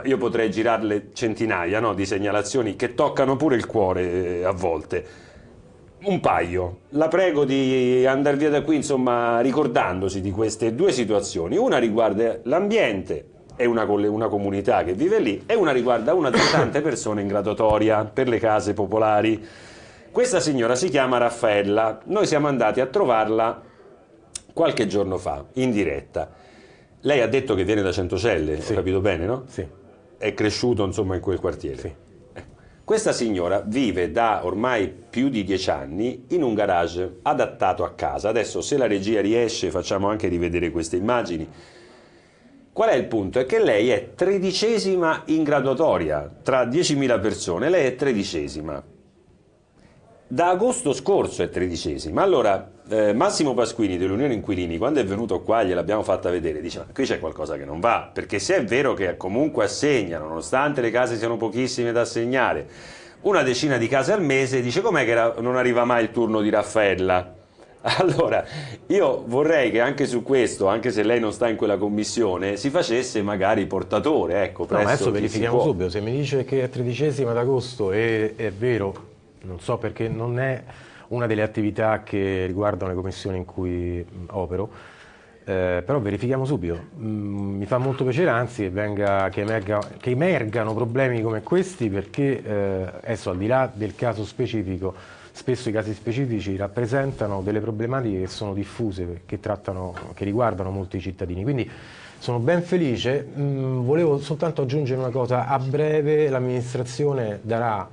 Io potrei girarle centinaia no, di segnalazioni che toccano pure il cuore eh, a volte. Un paio. La prego di andare via da qui, insomma, ricordandosi di queste due situazioni. Una riguarda l'ambiente e una, una, comunità che vive lì e una riguarda una delle tante persone in graduatoria per le case popolari. Questa signora si chiama Raffaella. Noi siamo andati a trovarla qualche giorno fa, in diretta. Lei ha detto che viene da Centocelle, sì. ho capito bene, no? Sì. È cresciuto, insomma, in quel quartiere. Sì. Questa signora vive da ormai più di dieci anni in un garage adattato a casa. Adesso se la regia riesce facciamo anche rivedere queste immagini. Qual è il punto? È che lei è tredicesima in graduatoria, tra 10.000 persone, lei è tredicesima. Da agosto scorso è tredicesima. Allora, eh, Massimo Pasquini dell'Unione Inquilini, quando è venuto qua gliel'abbiamo fatta vedere, dice ma qui c'è qualcosa che non va, perché se è vero che comunque assegnano, nonostante le case siano pochissime da assegnare, una decina di case al mese, dice com'è che non arriva mai il turno di Raffaella? Allora, io vorrei che anche su questo, anche se lei non sta in quella commissione, si facesse magari portatore, ecco, no, adesso verifichiamo subito, se mi dice che è tredicesima d'agosto e è vero, non so perché non è una delle attività che riguardano le commissioni in cui opero, eh, però verifichiamo subito. Mm, mi fa molto piacere, anzi, venga, che, emerga, che emergano problemi come questi perché eh, adesso al di là del caso specifico, spesso i casi specifici rappresentano delle problematiche che sono diffuse, che, trattano, che riguardano molti cittadini. Quindi sono ben felice, mm, volevo soltanto aggiungere una cosa, a breve l'amministrazione darà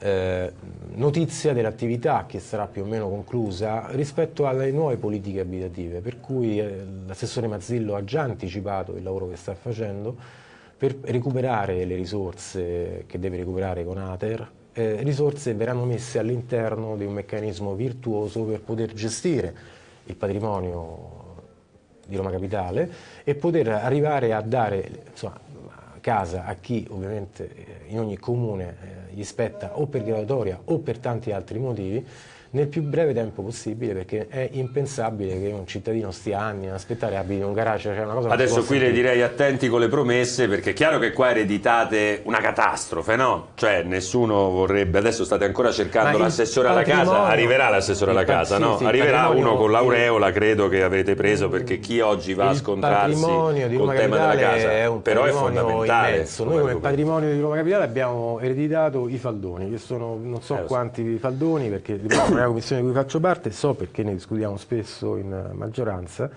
eh, notizia dell'attività che sarà più o meno conclusa rispetto alle nuove politiche abitative, per cui eh, l'assessore Mazzillo ha già anticipato il lavoro che sta facendo per recuperare le risorse che deve recuperare con Ater, eh, risorse verranno messe all'interno di un meccanismo virtuoso per poter gestire il patrimonio di Roma Capitale e poter arrivare a dare insomma, casa a chi ovviamente eh, in ogni comune eh, gli spetta o per graduatoria o per tanti altri motivi nel più breve tempo possibile perché è impensabile che un cittadino stia anni ad aspettare abiti in un garage cioè una cosa adesso qui le direi attenti con le promesse perché è chiaro che qua ereditate una catastrofe no? cioè nessuno vorrebbe adesso state ancora cercando l'assessore alla casa arriverà l'assessore alla casa no? Sì, arriverà uno con l'aureola credo che avete preso perché chi oggi va a scontrarsi col tema della casa è un però è fondamentale immenso. noi come patrimonio di Roma Capitale abbiamo ereditato i faldoni che sono non so eh, quanti faldoni perché nella commissione di cui faccio parte, so perché ne discutiamo spesso in maggioranza,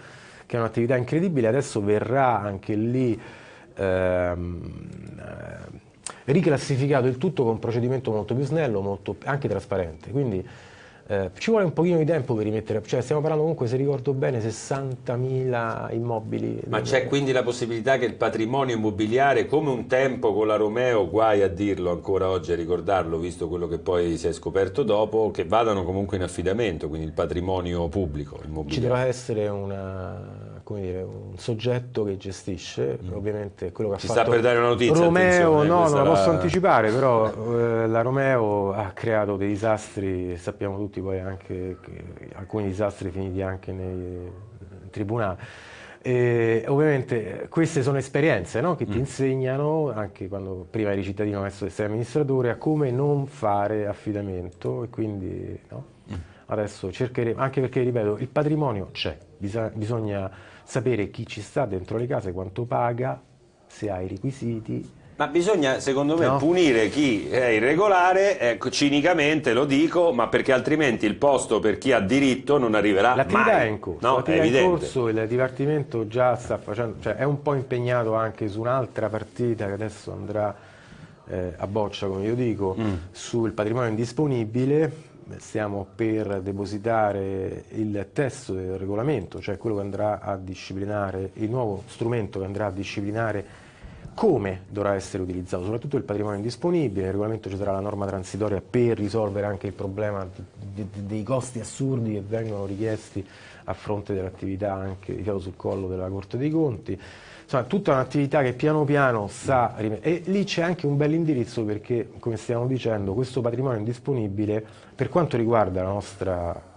che è un'attività incredibile, adesso verrà anche lì ehm, eh, riclassificato il tutto con un procedimento molto più snello, molto, anche trasparente. Quindi eh, ci vuole un pochino di tempo per rimettere, cioè stiamo parlando comunque, se ricordo bene, 60.000 immobili. Ma c'è quindi la possibilità che il patrimonio immobiliare, come un tempo con la Romeo, guai a dirlo ancora oggi, a ricordarlo, visto quello che poi si è scoperto dopo, che vadano comunque in affidamento, quindi il patrimonio pubblico immobiliare? Ci deve essere una dire, un soggetto che gestisce, mm. ovviamente quello che Ci ha fatto sta per dare una notizia, Romeo, no, non la posso anticipare, però eh, la Romeo ha creato dei disastri, sappiamo tutti poi anche che alcuni disastri finiti anche nei tribunali. E ovviamente queste sono esperienze no? che ti mm. insegnano, anche quando prima eri cittadino adesso sei amministratore, a come non fare affidamento e quindi no? mm. adesso cercheremo, anche perché ripeto, il patrimonio c'è, bisogna, bisogna sapere chi ci sta dentro le case, quanto paga, se ha i requisiti. Ma bisogna, secondo me, no. punire chi è irregolare, ecco, cinicamente lo dico, ma perché altrimenti il posto per chi ha diritto non arriverà L'attività mai. è in corso, no, l'attività è, è in corso, il Dipartimento già sta facendo, cioè è un po' impegnato anche su un'altra partita che adesso andrà eh, a boccia, come io dico, mm. sul patrimonio indisponibile, stiamo per depositare il testo del regolamento, cioè quello che andrà a disciplinare, il nuovo strumento che andrà a disciplinare come dovrà essere utilizzato, soprattutto il patrimonio indisponibile, nel regolamento ci sarà la norma transitoria per risolvere anche il problema di, di, dei costi assurdi che vengono richiesti a fronte dell'attività anche di fiato sul collo della Corte dei Conti. Insomma, tutta un'attività che piano piano sta... E lì c'è anche un bel indirizzo perché, come stiamo dicendo, questo patrimonio indisponibile, per quanto riguarda la nostra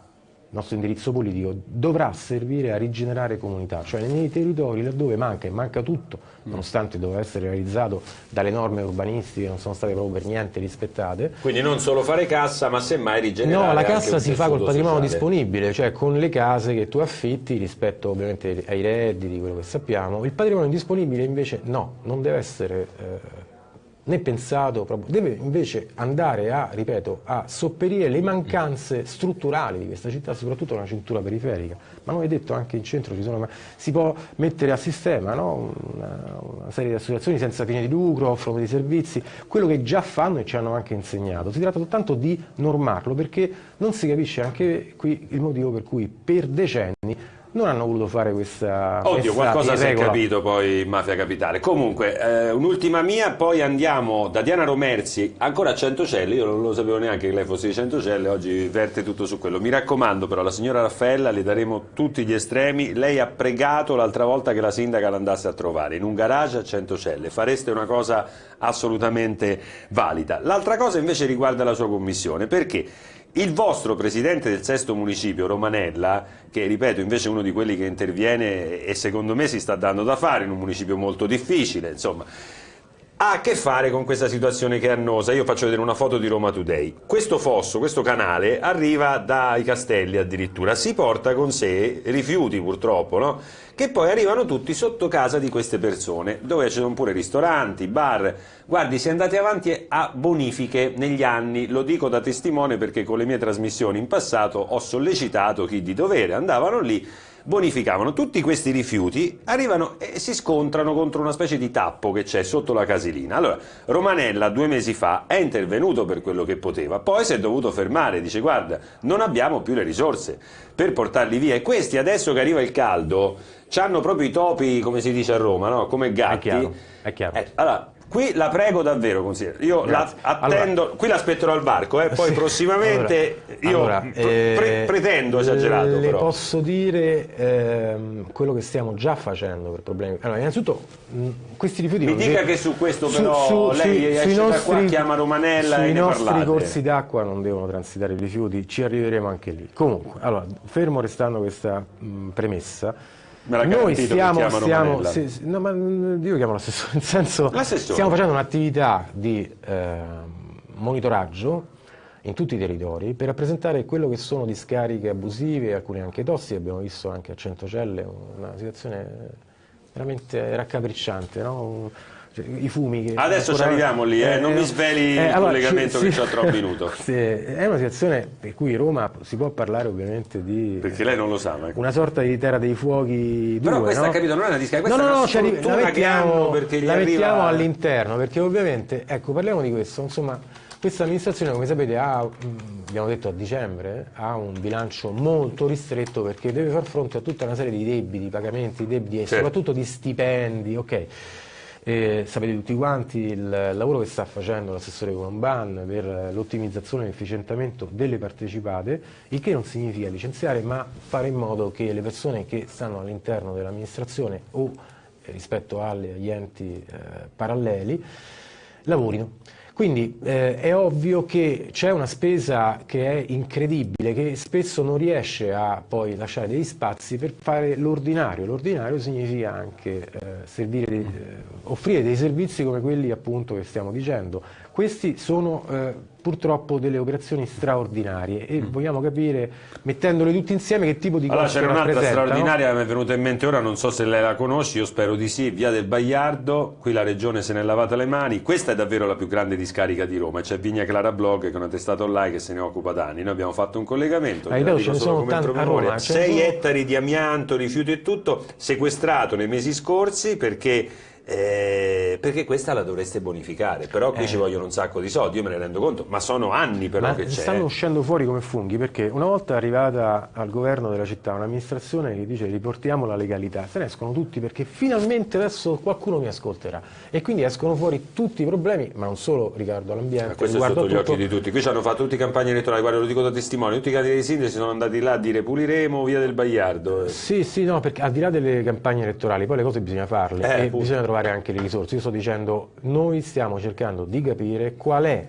nostro indirizzo politico, dovrà servire a rigenerare comunità, cioè nei territori laddove manca e manca tutto, mm. nonostante doveva essere realizzato dalle norme urbanistiche che non sono state proprio per niente rispettate. Quindi non solo fare cassa, ma semmai rigenerare No, la cassa si fa col patrimonio sociale. disponibile, cioè con le case che tu affitti rispetto ovviamente ai redditi, quello che sappiamo. Il patrimonio disponibile invece no, non deve essere... Eh, né pensato, deve invece andare a, ripeto, a sopperire le mancanze strutturali di questa città, soprattutto nella cintura periferica. Ma non è detto anche in centro ci sono, si può mettere a sistema no? una, una, serie di associazioni senza fine di lucro, offrono dei servizi, quello che già fanno e ci hanno anche insegnato. Si tratta soltanto di normarlo perché non si capisce anche qui il motivo per cui per decenni non hanno voluto fare questa Oddio, qualcosa si è capito poi Mafia Capitale. Comunque, eh, un'ultima mia, poi andiamo da Diana Romerzi. Ancora a Centocelle, io non lo sapevo neanche che lei fosse di Centocelle, oggi verte tutto su quello. Mi raccomando però, la signora Raffaella le daremo tutti gli estremi, lei ha pregato l'altra volta che la sindaca l'andasse a trovare. In un garage a Centocelle, fareste una cosa assolutamente valida. L'altra cosa invece riguarda la sua commissione, perché il vostro presidente del sesto municipio, Romanella, che ripeto invece è uno di quelli che interviene e secondo me si sta dando da fare in un municipio molto difficile, insomma, ha a che fare con questa situazione che è annosa. Io faccio vedere una foto di Roma Today. Questo fosso, questo canale, arriva dai castelli addirittura, si porta con sé rifiuti purtroppo, no? che poi arrivano tutti sotto casa di queste persone, dove ci sono pure ristoranti, bar. Guardi, si è andati avanti a bonifiche negli anni, lo dico da testimone perché con le mie trasmissioni in passato ho sollecitato chi di dovere, andavano lì bonificavano tutti questi rifiuti, arrivano e si scontrano contro una specie di tappo che c'è sotto la casilina. Allora, Romanella due mesi fa è intervenuto per quello che poteva, poi si è dovuto fermare, dice guarda, non abbiamo più le risorse per portarli via e questi adesso che arriva il caldo, hanno proprio i topi, come si dice a Roma, no? come gatti. È chiaro, è chiaro. Eh, allora, Qui la prego davvero, consigliere. Io la attendo, allora, qui l'aspetterò al varco, eh, poi sì, prossimamente allora, io allora, pre eh, pretendo esagerato. Le però. posso dire ehm, quello che stiamo già facendo per problemi. Allora, innanzitutto, mh, questi rifiuti. Mi dica che su questo, però, su, lei esce nostri, da qua, chiama Romanella e ne parlate. I nostri corsi d'acqua non devono transitare i rifiuti, ci arriveremo anche lì. Comunque, allora, fermo restando questa mh, premessa noi stiamo, stiamo sì, no, ma io chiamo l'assessore, nel senso stiamo facendo un'attività di eh, monitoraggio in tutti i territori per rappresentare quello che sono discariche abusive, alcune anche tossiche, abbiamo visto anche a Centocelle una situazione veramente raccapricciante, no? Cioè, i fumi che adesso ancora... ci arriviamo lì eh, eh, non mi sveli eh, il allora, collegamento ci, che sì, ho tra un minuto sì, è una situazione per cui Roma si può parlare ovviamente di perché lei non lo sa ma... una sorta di terra dei fuochi però due, questa no? capito non è una discarica no, no, no, cioè, la mettiamo, perché la arriva... mettiamo all'interno perché ovviamente ecco parliamo di questo insomma questa amministrazione, come sapete, ha, abbiamo detto a dicembre, ha un bilancio molto ristretto perché deve far fronte a tutta una serie di debiti, pagamenti, debiti e certo. soprattutto di stipendi. Okay. E sapete tutti quanti il lavoro che sta facendo l'assessore Colomban per l'ottimizzazione e l'efficientamento delle partecipate, il che non significa licenziare, ma fare in modo che le persone che stanno all'interno dell'amministrazione o rispetto agli enti eh, paralleli lavorino. Quindi eh, è ovvio che c'è una spesa che è incredibile, che spesso non riesce a poi lasciare degli spazi per fare l'ordinario. L'ordinario significa anche eh, dei, eh, offrire dei servizi come quelli appunto che stiamo dicendo. Questi sono eh, purtroppo delle operazioni straordinarie e mm. vogliamo capire, mettendole tutte insieme, che tipo di allora, c'era un'altra straordinaria, mi è venuta in mente ora, non so se lei la conosci, io spero di sì, via del Bagliardo, qui la regione se ne è lavata le mani, questa è davvero la più grande discarica di Roma, c'è Vigna Clara Blog che è una testata online che se ne occupa da anni, noi abbiamo fatto un collegamento, ah, ce ne sono tanti a Roma, 6 sono... ettari di amianto, rifiuti e tutto, sequestrato nei mesi scorsi perché eh, perché questa la dovreste bonificare, però qui eh. ci vogliono un sacco di soldi, io me ne rendo conto, ma sono anni però ma che c'è. Stanno uscendo fuori come funghi perché una volta arrivata al governo della città un'amministrazione che dice riportiamo la legalità, se ne escono tutti perché finalmente adesso qualcuno mi ascolterà e quindi escono fuori tutti i problemi, ma non solo riguardo all'ambiente. Questo è sotto gli occhi di tutti, qui ci hanno fatto tutti campagne elettorali, guarda lo dico da testimone, tutti i candidati sindaci sono andati là a dire puliremo via del Bagliardo. Sì, sì, no, perché al di là delle campagne elettorali poi le cose bisogna farle eh, e bisogna trovare trovare anche le risorse. Io sto dicendo, noi stiamo cercando di capire qual è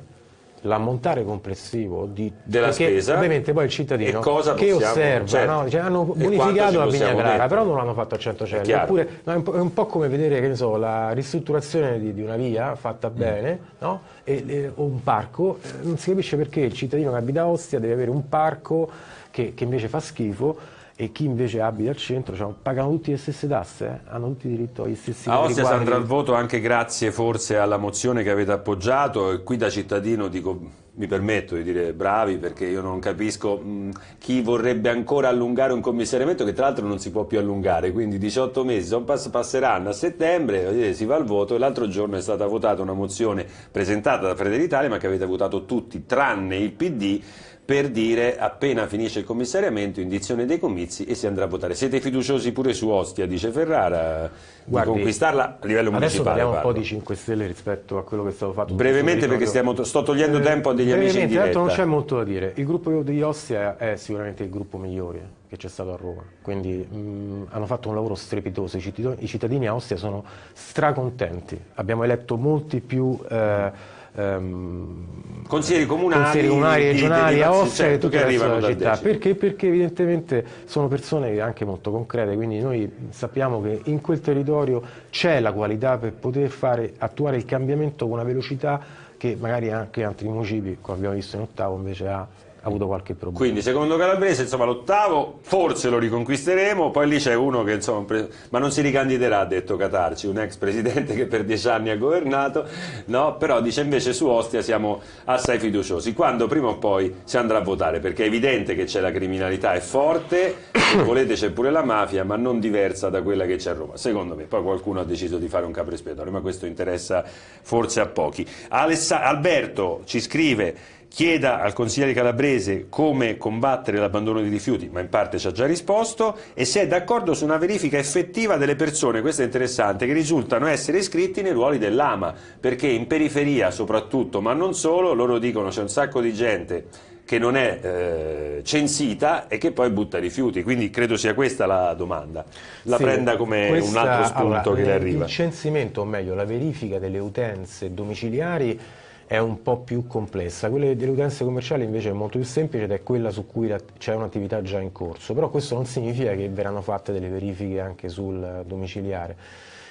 l'ammontare complessivo di, della spesa ovviamente poi il cittadino che osserva certo. no? cioè, hanno bonificato la Vigna Clara però non l'hanno fatto a 100 celli oppure no, è, un po', come vedere che ne so, la ristrutturazione di, di una via fatta mm. bene no? e, e, o un parco eh, non si capisce perché il cittadino che abita a Ostia deve avere un parco che, che invece fa schifo e chi invece abita al centro cioè, pagano tutti le stesse tasse, eh? hanno tutti diritto agli stessi A Ostia si andrà al voto anche grazie forse alla mozione che avete appoggiato. E qui da cittadino dico, mi permetto di dire bravi perché io non capisco mh, chi vorrebbe ancora allungare un commissariamento che tra l'altro non si può più allungare, quindi 18 mesi pass passeranno a settembre, si va al voto. E l'altro giorno è stata votata una mozione presentata da Fratelli d'Italia ma che avete votato tutti tranne il PD per dire appena finisce il commissariamento, indizione dei comizi e si andrà a votare. Siete fiduciosi pure su Ostia, dice Ferrara, Guardi, di conquistarla a livello adesso municipale? Adesso parliamo un po' di 5 Stelle rispetto a quello che è stato fatto. Brevemente perché stiamo, sto togliendo eh, tempo a degli amici in diretta. non c'è molto da dire. Il gruppo di Ostia è sicuramente il gruppo migliore che c'è stato a Roma, quindi mh, hanno fatto un lavoro strepitoso, i cittadini a Ostia sono stracontenti, abbiamo eletto molti più... Eh, ehm, consiglieri comunali, consiglieri comunali regionali, di, di, a Ostia e tutte le altre città. Perché? Perché evidentemente sono persone anche molto concrete, quindi noi sappiamo che in quel territorio c'è la qualità per poter fare, attuare il cambiamento con una velocità che magari anche altri municipi, come abbiamo visto in ottavo, invece ha avuto qualche problema. Quindi secondo Calabrese insomma l'ottavo forse lo riconquisteremo, poi lì c'è uno che insomma, ma non si ricandiderà ha detto Catarci, un ex presidente che per dieci anni ha governato, no? però dice invece su Ostia siamo assai fiduciosi, quando prima o poi si andrà a votare, perché è evidente che c'è la criminalità, è forte, se volete c'è pure la mafia, ma non diversa da quella che c'è a Roma, secondo me, poi qualcuno ha deciso di fare un capro espiatorio, ma questo interessa forse a pochi. Alberto ci scrive chieda al consigliere calabrese come combattere l'abbandono di rifiuti, ma in parte ci ha già risposto, e se è d'accordo su una verifica effettiva delle persone, questo è interessante, che risultano essere iscritti nei ruoli dell'AMA, perché in periferia soprattutto, ma non solo, loro dicono c'è un sacco di gente che non è eh, censita e che poi butta rifiuti, quindi credo sia questa la domanda. La sì, prenda come questa, un altro spunto allora, che le arriva. Il censimento, o meglio la verifica delle utenze domiciliari è un po' più complessa. Quella delle utenze commerciali invece è molto più semplice ed è quella su cui c'è un'attività già in corso, però questo non significa che verranno fatte delle verifiche anche sul domiciliare.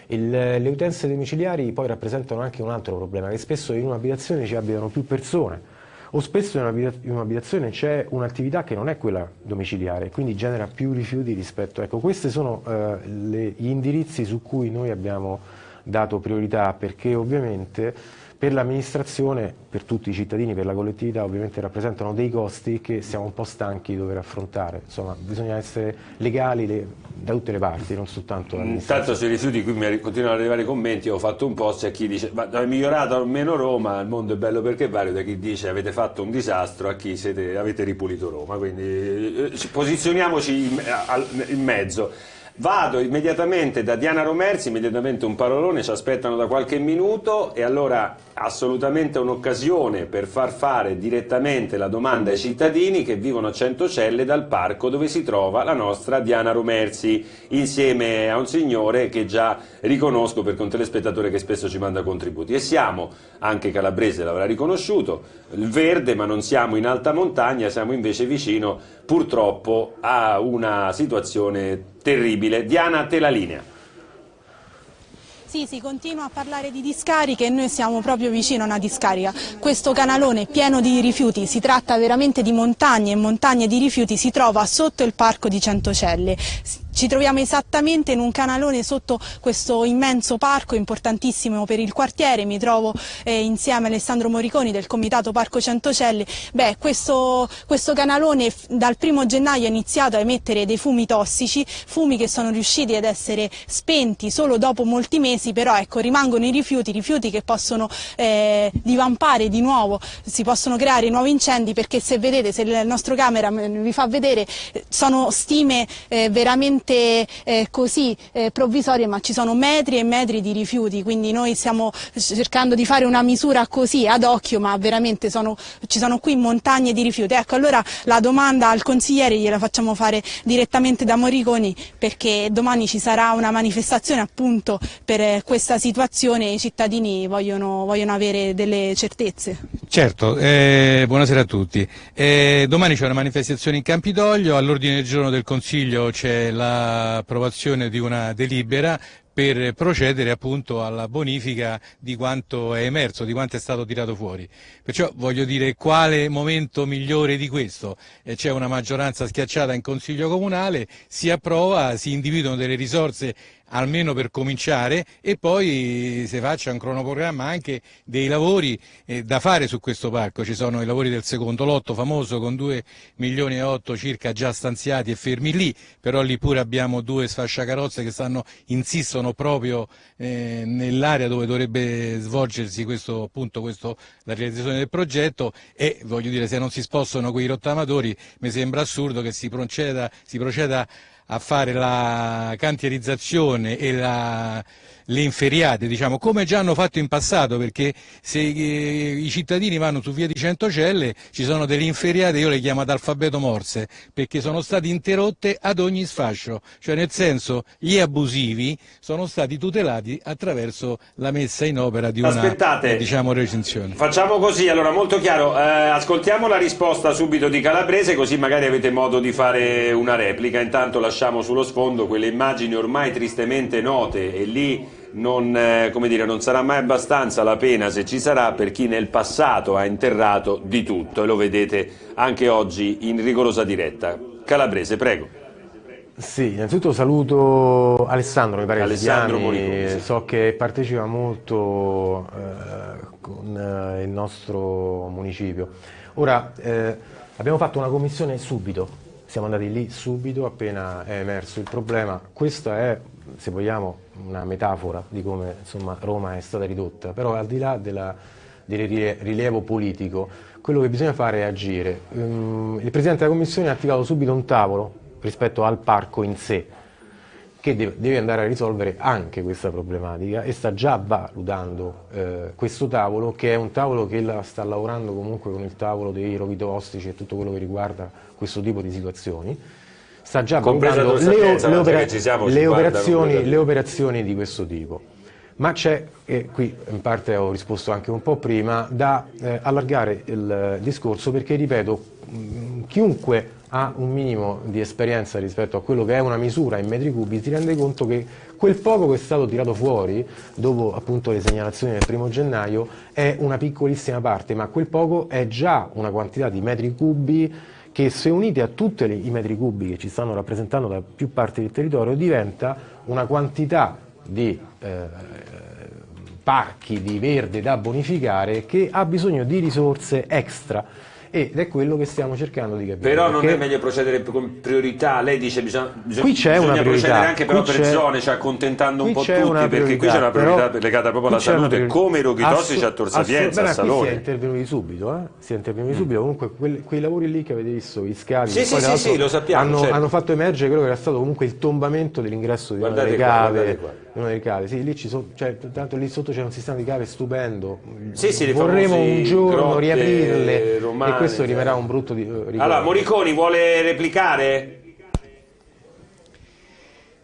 Il, le utenze domiciliari poi rappresentano anche un altro problema, che spesso in un'abitazione ci abitano più persone o spesso in un'abitazione c'è un'attività che non è quella domiciliare, quindi genera più rifiuti rispetto... Ecco, questi sono eh, le, gli indirizzi su cui noi abbiamo dato priorità perché ovviamente per l'amministrazione, per tutti i cittadini, per la collettività ovviamente rappresentano dei costi che siamo un po' stanchi di dover affrontare, insomma bisogna essere legali le, da tutte le parti, non soltanto Intanto sui rifiuti qui mi continuano ad arrivare i commenti, ho fatto un post e chi dice ma è migliorato almeno Roma, il mondo è bello perché vario, da chi dice avete fatto un disastro a chi siete, avete ripulito Roma, quindi eh, posizioniamoci in, in mezzo. Vado immediatamente da Diana Romerzi, immediatamente un parolone, ci aspettano da qualche minuto e allora assolutamente un'occasione per far fare direttamente la domanda ai cittadini che vivono a Centocelle dal parco dove si trova la nostra Diana Romerzi insieme a un signore che già riconosco perché è un telespettatore che spesso ci manda contributi. E siamo, anche Calabrese l'avrà riconosciuto, il verde ma non siamo in alta montagna, siamo invece vicino purtroppo a una situazione terribile. Diana, te la linea. Sì, si continua a parlare di discariche e noi siamo proprio vicino a una discarica. Questo canalone pieno di rifiuti, si tratta veramente di montagne e montagne di rifiuti, si trova sotto il parco di Centocelle ci troviamo esattamente in un canalone sotto questo immenso parco importantissimo per il quartiere, mi trovo eh, insieme a Alessandro Moriconi del Comitato Parco Centocelle. Beh, questo, questo canalone dal primo gennaio ha iniziato a emettere dei fumi tossici, fumi che sono riusciti ad essere spenti solo dopo molti mesi, però ecco, rimangono i rifiuti, rifiuti che possono eh, divampare di nuovo, si possono creare nuovi incendi perché se vedete, se il nostro camera vi fa vedere, sono stime eh, veramente veramente eh, così eh, provvisorie, ma ci sono metri e metri di rifiuti, quindi noi stiamo cercando di fare una misura così ad occhio, ma veramente sono, ci sono qui montagne di rifiuti. Ecco, allora la domanda al consigliere gliela facciamo fare direttamente da Moriconi, perché domani ci sarà una manifestazione appunto per questa situazione e i cittadini vogliono, vogliono avere delle certezze. Certo, eh, buonasera a tutti. Eh, domani c'è una manifestazione in Campidoglio, all'ordine del giorno del Consiglio c'è l'approvazione di una delibera per procedere appunto alla bonifica di quanto è emerso, di quanto è stato tirato fuori. Perciò voglio dire quale momento migliore di questo? Eh, c'è una maggioranza schiacciata in Consiglio Comunale, si approva, si individuano delle risorse almeno per cominciare e poi si faccia un cronoprogramma anche dei lavori eh, da fare su questo parco. Ci sono i lavori del secondo lotto famoso con 2 milioni e 8 circa già stanziati e fermi lì, però lì pure abbiamo due sfasciacarrozze che stanno, insistono proprio eh, nell'area dove dovrebbe svolgersi questo, appunto, questo, la realizzazione del progetto e voglio dire se non si spostano quei rottamatori mi sembra assurdo che si proceda, si proceda a fare la cantierizzazione e la le inferiate, diciamo, come già hanno fatto in passato, perché se eh, i cittadini vanno su via di Centocelle ci sono delle inferiate, io le chiamo ad alfabeto morse, perché sono state interrotte ad ogni sfascio, cioè nel senso gli abusivi sono stati tutelati attraverso la messa in opera di una Aspettate, diciamo, recinzione. Facciamo così, allora molto chiaro, eh, ascoltiamo la risposta subito di Calabrese così magari avete modo di fare una replica, intanto lasciamo sullo sfondo quelle immagini ormai tristemente note e lì non, eh, dire, non, sarà mai abbastanza la pena se ci sarà per chi nel passato ha interrato di tutto e lo vedete anche oggi in rigorosa diretta. Calabrese, prego. Sì, innanzitutto saluto Alessandro, mi pare Alessandro Moriconi, sì. so che partecipa molto eh, con eh, il nostro municipio. Ora, eh, abbiamo fatto una commissione subito, siamo andati lì subito appena è emerso il problema. Questa è, se vogliamo, una metafora di come insomma, Roma è stata ridotta, però al di là della, del rilievo politico, quello che bisogna fare è agire. Um, il Presidente della Commissione ha attivato subito un tavolo rispetto al parco in sé, che deve, andare a risolvere anche questa problematica e sta già valutando eh, questo tavolo, che è un tavolo che sta lavorando comunque con il tavolo dei roghi tossici e tutto quello che riguarda questo tipo di situazioni sta già valutando le, le, opera le, operazioni, le, operazioni, di questo tipo. Ma c'è, e qui in parte ho risposto anche un po' prima, da eh, allargare il discorso perché, ripeto, mh, chiunque ha un minimo di esperienza rispetto a quello che è una misura in metri cubi si rende conto che quel poco che è stato tirato fuori dopo appunto le segnalazioni del primo gennaio è una piccolissima parte, ma quel poco è già una quantità di metri cubi che se unite a tutti i metri cubi che ci stanno rappresentando da più parti del territorio diventa una quantità di eh, parchi di verde da bonificare che ha bisogno di risorse extra ed è quello che stiamo cercando di capire. Però non è meglio procedere con priorità, lei dice bisogna, bisogna, bisogna una procedere anche però per zone, cioè accontentando un po' tutti, perché qui c'è una priorità legata proprio alla salute, come i roghi tossici a Tor Sapienza, a Salone. Si è intervenuti subito, eh? si è intervenuti mm. subito, comunque quei, quei lavori lì che avete visto, gli scavi, sì, sì, sì, sì, lo sappiamo, hanno, certo. hanno, fatto emergere quello che era stato comunque il tombamento dell'ingresso di guardate una delle cave. Qua, una delle cave, sì, lì ci sono, cioè, tanto lì sotto c'è un sistema di cave stupendo, sì, sì, vorremmo un giorno riaprirle romane, e questo rimarrà un brutto di, uh, Allora, Moriconi vuole replicare?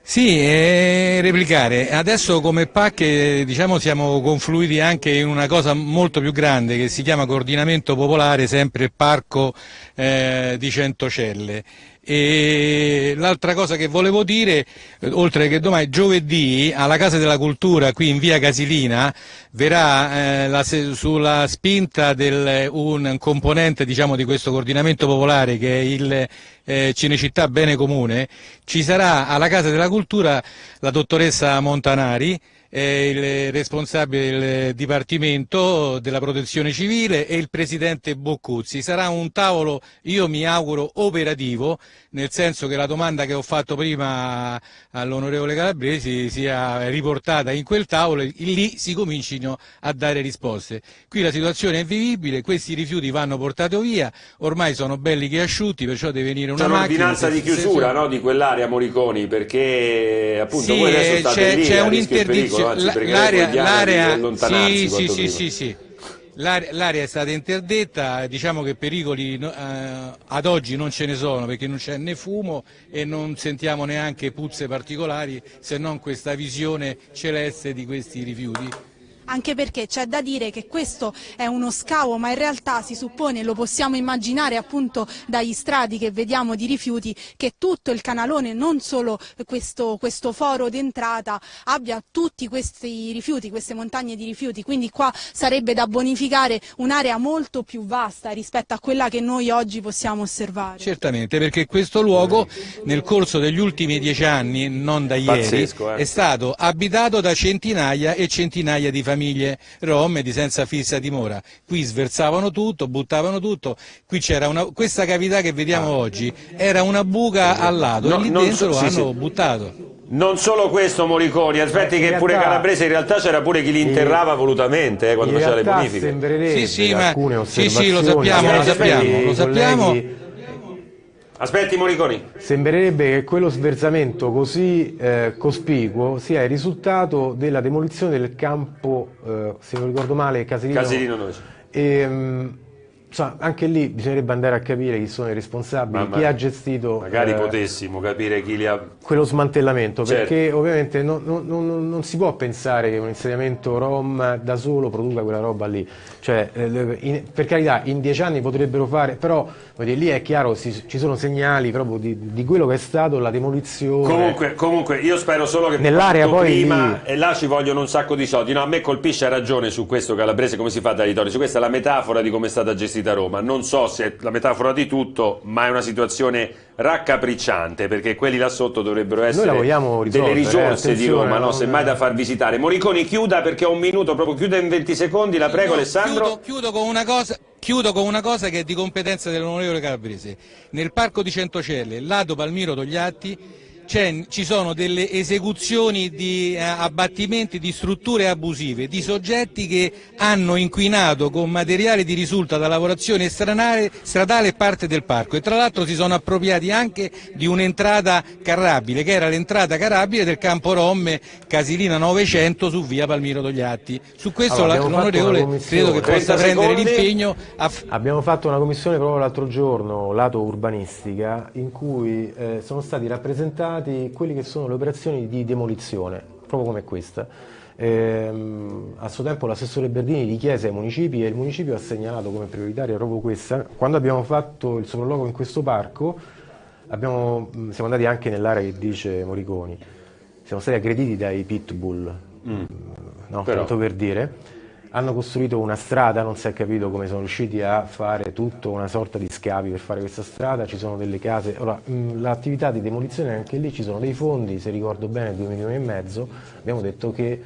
Sì, eh, replicare. Adesso come PAC diciamo, siamo confluiti anche in una cosa molto più grande che si chiama coordinamento popolare, sempre Parco eh, di Centocelle. E l'altra cosa che volevo dire, oltre che domani, giovedì alla Casa della Cultura qui in via Casilina verrà eh, la, sulla spinta di un componente diciamo, di questo coordinamento popolare che è il eh, Cinecittà Bene Comune, ci sarà alla Casa della Cultura la dottoressa Montanari il responsabile del Dipartimento della Protezione Civile e il Presidente Boccuzzi. Sarà un tavolo, io mi auguro, operativo, nel senso che la domanda che ho fatto prima all'onorevole Calabresi sia riportata in quel tavolo e lì si comincino a dare risposte. Qui la situazione è vivibile, questi rifiuti vanno portati via, ormai sono belli che asciutti, perciò deve venire una c'è un'ordinanza di chiusura no, di quell'area Moriconi, perché appunto sì, voi adesso state lì c'è a un'interdizione l'area, sì, sì, sì, sì, sì. L'area è stata interdetta, diciamo che pericoli eh, ad oggi non ce ne sono perché non c'è né fumo e non sentiamo neanche puzze particolari se non questa visione celeste di questi rifiuti. Anche perché c'è da dire che questo è uno scavo ma in realtà si suppone, lo possiamo immaginare appunto dagli strati che vediamo di rifiuti, che tutto il canalone, non solo questo, questo foro d'entrata, abbia tutti questi rifiuti, queste montagne di rifiuti, quindi qua sarebbe da bonificare un'area molto più vasta rispetto a quella che noi oggi possiamo osservare. Certamente, perché questo luogo nel corso degli ultimi dieci anni, non da ieri, Pazzesco, eh. è stato abitato da centinaia e centinaia di famiglie rom di senza fissa dimora. Qui sversavano tutto, buttavano tutto, qui c'era una, questa cavità che vediamo oggi era una buca al lato No, e lì dentro so- lo sì, hanno sì. buttato. Non solo questo Moriconi, aspetti Eh, che pure Calabrese in realtà c'era pure chi li interrava volutamente eh, quando faceva le bonifiche. Sì, sì, ma- alcune sì, sì, lo sappiamo, lo sappiamo, lo sappiamo. Aspetti Moriconi. Sembrerebbe che quello sversamento così eh, cospicuo sia il risultato della demolizione del campo, eh, se non ricordo male, Caserino. Caserino Noce. E, mh, insomma, anche lì bisognerebbe andare a capire chi sono i responsabili, Ma- chi ma- ha gestito Magari eh, potessimo capire chi li ha... quello smantellamento, Certo. perché ovviamente non, non- non- non si può pensare che un insediamento rom da solo produca quella roba lì. Cioè, eh, in- per carità, in dieci anni potrebbero fare, però dire, lì è chiaro, si- ci sono segnali proprio di, di quello che è stato la demolizione. Comunque, comunque, io spero solo che Nell'area poi prima e là ci vogliono un sacco di soldi. No, a me colpisce ha ragione su questo Calabrese come si fa dai territori. Su questa è la metafora di come è stata gestita Roma. Non so se è la metafora di tutto, ma è una situazione raccapricciante perché quelli là sotto dovrebbero essere delle risolvere, risorse eh, di Roma, no? semmai da far visitare. Moriconi chiuda perché ho un minuto, proprio chiuda in 20 secondi, la prego Alessandro. Chiudo, chiudo con una cosa. Chiudo con una cosa che è di competenza dell'onorevole Calabrese. Nel parco di Centocelle, lato Palmiro Togliatti, ci sono delle esecuzioni di eh, abbattimenti di strutture abusive, di soggetti che hanno inquinato con materiale di risulta da lavorazione stradale, parte del parco. E tra l'altro si sono appropriati anche di un'entrata carrabile, che era l'entrata carrabile del campo Romme Casilina 900 su via Palmiro Togliatti. Su questo Allora, l'onorevole credo che possa 30 prendere l'impegno a Abbiamo fatto una commissione proprio l'altro giorno, lato urbanistica, in cui eh, sono stati rappresentati quelli che sono le operazioni di demolizione, proprio come questa. Ehm, a suo tempo l'assessore Berdini li chiese ai municipi e il municipio ha segnalato come prioritaria proprio questa. Quando abbiamo fatto il sopralluogo in questo parco, abbiamo- mh, siamo andati anche nell'area che dice Moriconi, siamo stati aggrediti dai pitbull, no? Però- tanto per dire. Hanno costruito una strada, non si è capito come sono riusciti a fare tutta una sorta di scavi per fare questa strada, ci sono delle case, ora mh, l'attività di demolizione anche lì ci sono dei fondi, se ricordo bene 2 milioni e mezzo, abbiamo detto che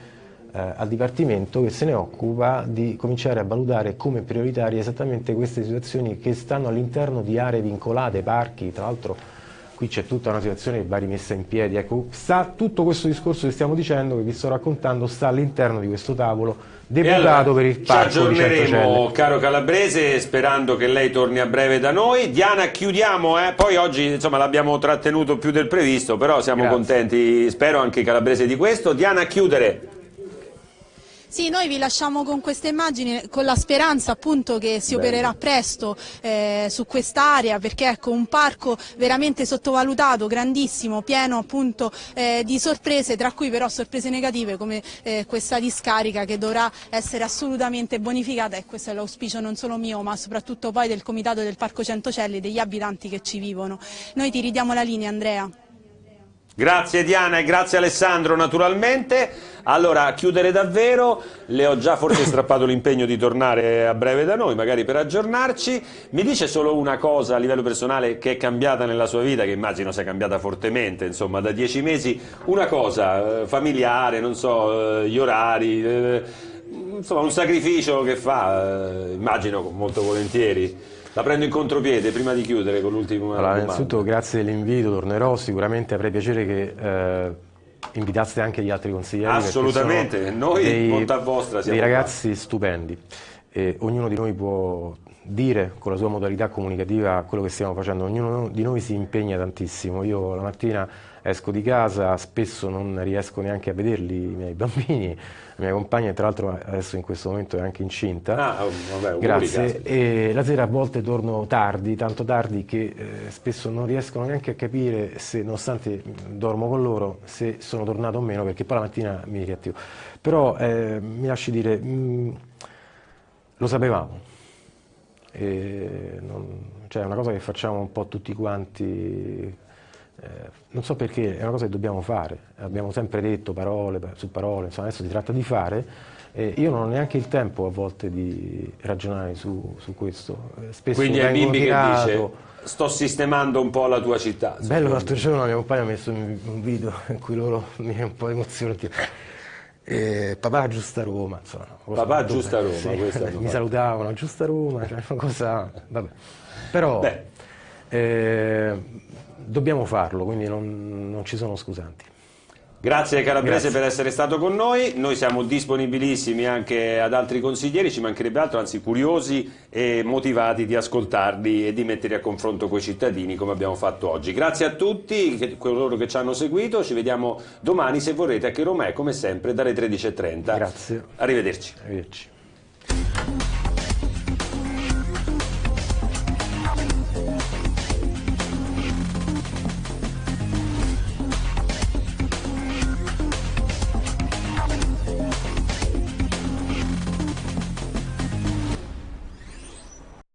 eh, al Dipartimento che se ne occupa di cominciare a valutare come prioritarie esattamente queste situazioni che stanno all'interno di aree vincolate, parchi, tra l'altro qui c'è tutta una situazione che va rimessa in piedi. Ecco, sta, tutto questo discorso che stiamo dicendo, che vi sto raccontando, sta all'interno di questo tavolo deputato allora, per il ci parco di aggiorneremo, caro Calabrese, sperando che lei torni a breve da noi. Diana, chiudiamo, eh? poi oggi insomma, l'abbiamo trattenuto più del previsto, però siamo Grazie. contenti, spero anche Calabrese di questo. Diana, a chiudere. Sì, noi vi lasciamo con queste immagini con la speranza appunto che si opererà presto eh, su quest'area perché ecco un parco veramente sottovalutato, grandissimo, pieno appunto eh, di sorprese, tra cui però sorprese negative come eh, questa discarica che dovrà essere assolutamente bonificata e questo è l'auspicio non solo mio ma soprattutto poi del Comitato del Parco Centocelli e degli abitanti che ci vivono. Noi ti ridiamo la linea Andrea. Grazie Diana e grazie Alessandro naturalmente. Allora, a chiudere davvero, le ho già forse strappato l'impegno di tornare a breve da noi, magari per aggiornarci. Mi dice solo una cosa a livello personale che è cambiata nella sua vita, che immagino sia cambiata fortemente, insomma, da dieci mesi. Una cosa eh, familiare, non so, eh, gli orari, eh, insomma, un sacrificio che fa, eh, immagino molto volentieri. La prendo in contropiede prima di chiudere con l'ultima Allora, domanda. innanzitutto grazie dell'invito, tornerò, sicuramente avrei piacere che eh, invitaste anche gli altri consiglieri. Assolutamente, noi, dei, bontà vostra, siamo dei ragazzi stupendi e ognuno di noi può dire con la sua modalità comunicativa quello che stiamo facendo. Ognuno di noi si impegna tantissimo. Io la mattina esco di casa, spesso non riesco neanche a vederli i miei bambini, la mia compagna tra l'altro adesso in questo momento è anche incinta. Ah, oh, vabbè, Grazie. E la sera a volte torno tardi, tanto tardi che eh, spesso non riescono neanche a capire se, nonostante dormo con loro, se sono tornato o meno, perché poi la mattina mi riattivo. Però eh, mi lasci dire, mh, mm, lo sapevamo. Non, cioè è una cosa che facciamo un po' tutti quanti eh, non so perché, è una cosa che dobbiamo fare, abbiamo sempre detto parole su parole, insomma adesso si tratta di fare, eh, io non ho neanche il tempo a volte di ragionare su, su questo. Eh, spesso Quindi è Bimbi tirato, che dice sto sistemando un po' la tua città. Bello, l'altro giorno la mia compagna ha messo un video in cui loro mi è un po' emozionati. Eh, papà giusta Roma, insomma, papà giusta Roma, sì, mi salutavano, giusta Roma, cioè una cosa, vabbè. Però eh, dobbiamo farlo, quindi non, non ci sono scusanti. Grazie Calabrese Grazie. per essere stato con noi, noi siamo disponibilissimi anche ad altri consiglieri, ci mancherebbe altro, anzi curiosi e motivati di ascoltarli e di metterli a confronto con i cittadini come abbiamo fatto oggi. Grazie a tutti coloro che ci hanno seguito, ci vediamo domani se vorrete a Che Romè come sempre dalle 13.30. Grazie. Arrivederci. Arrivederci.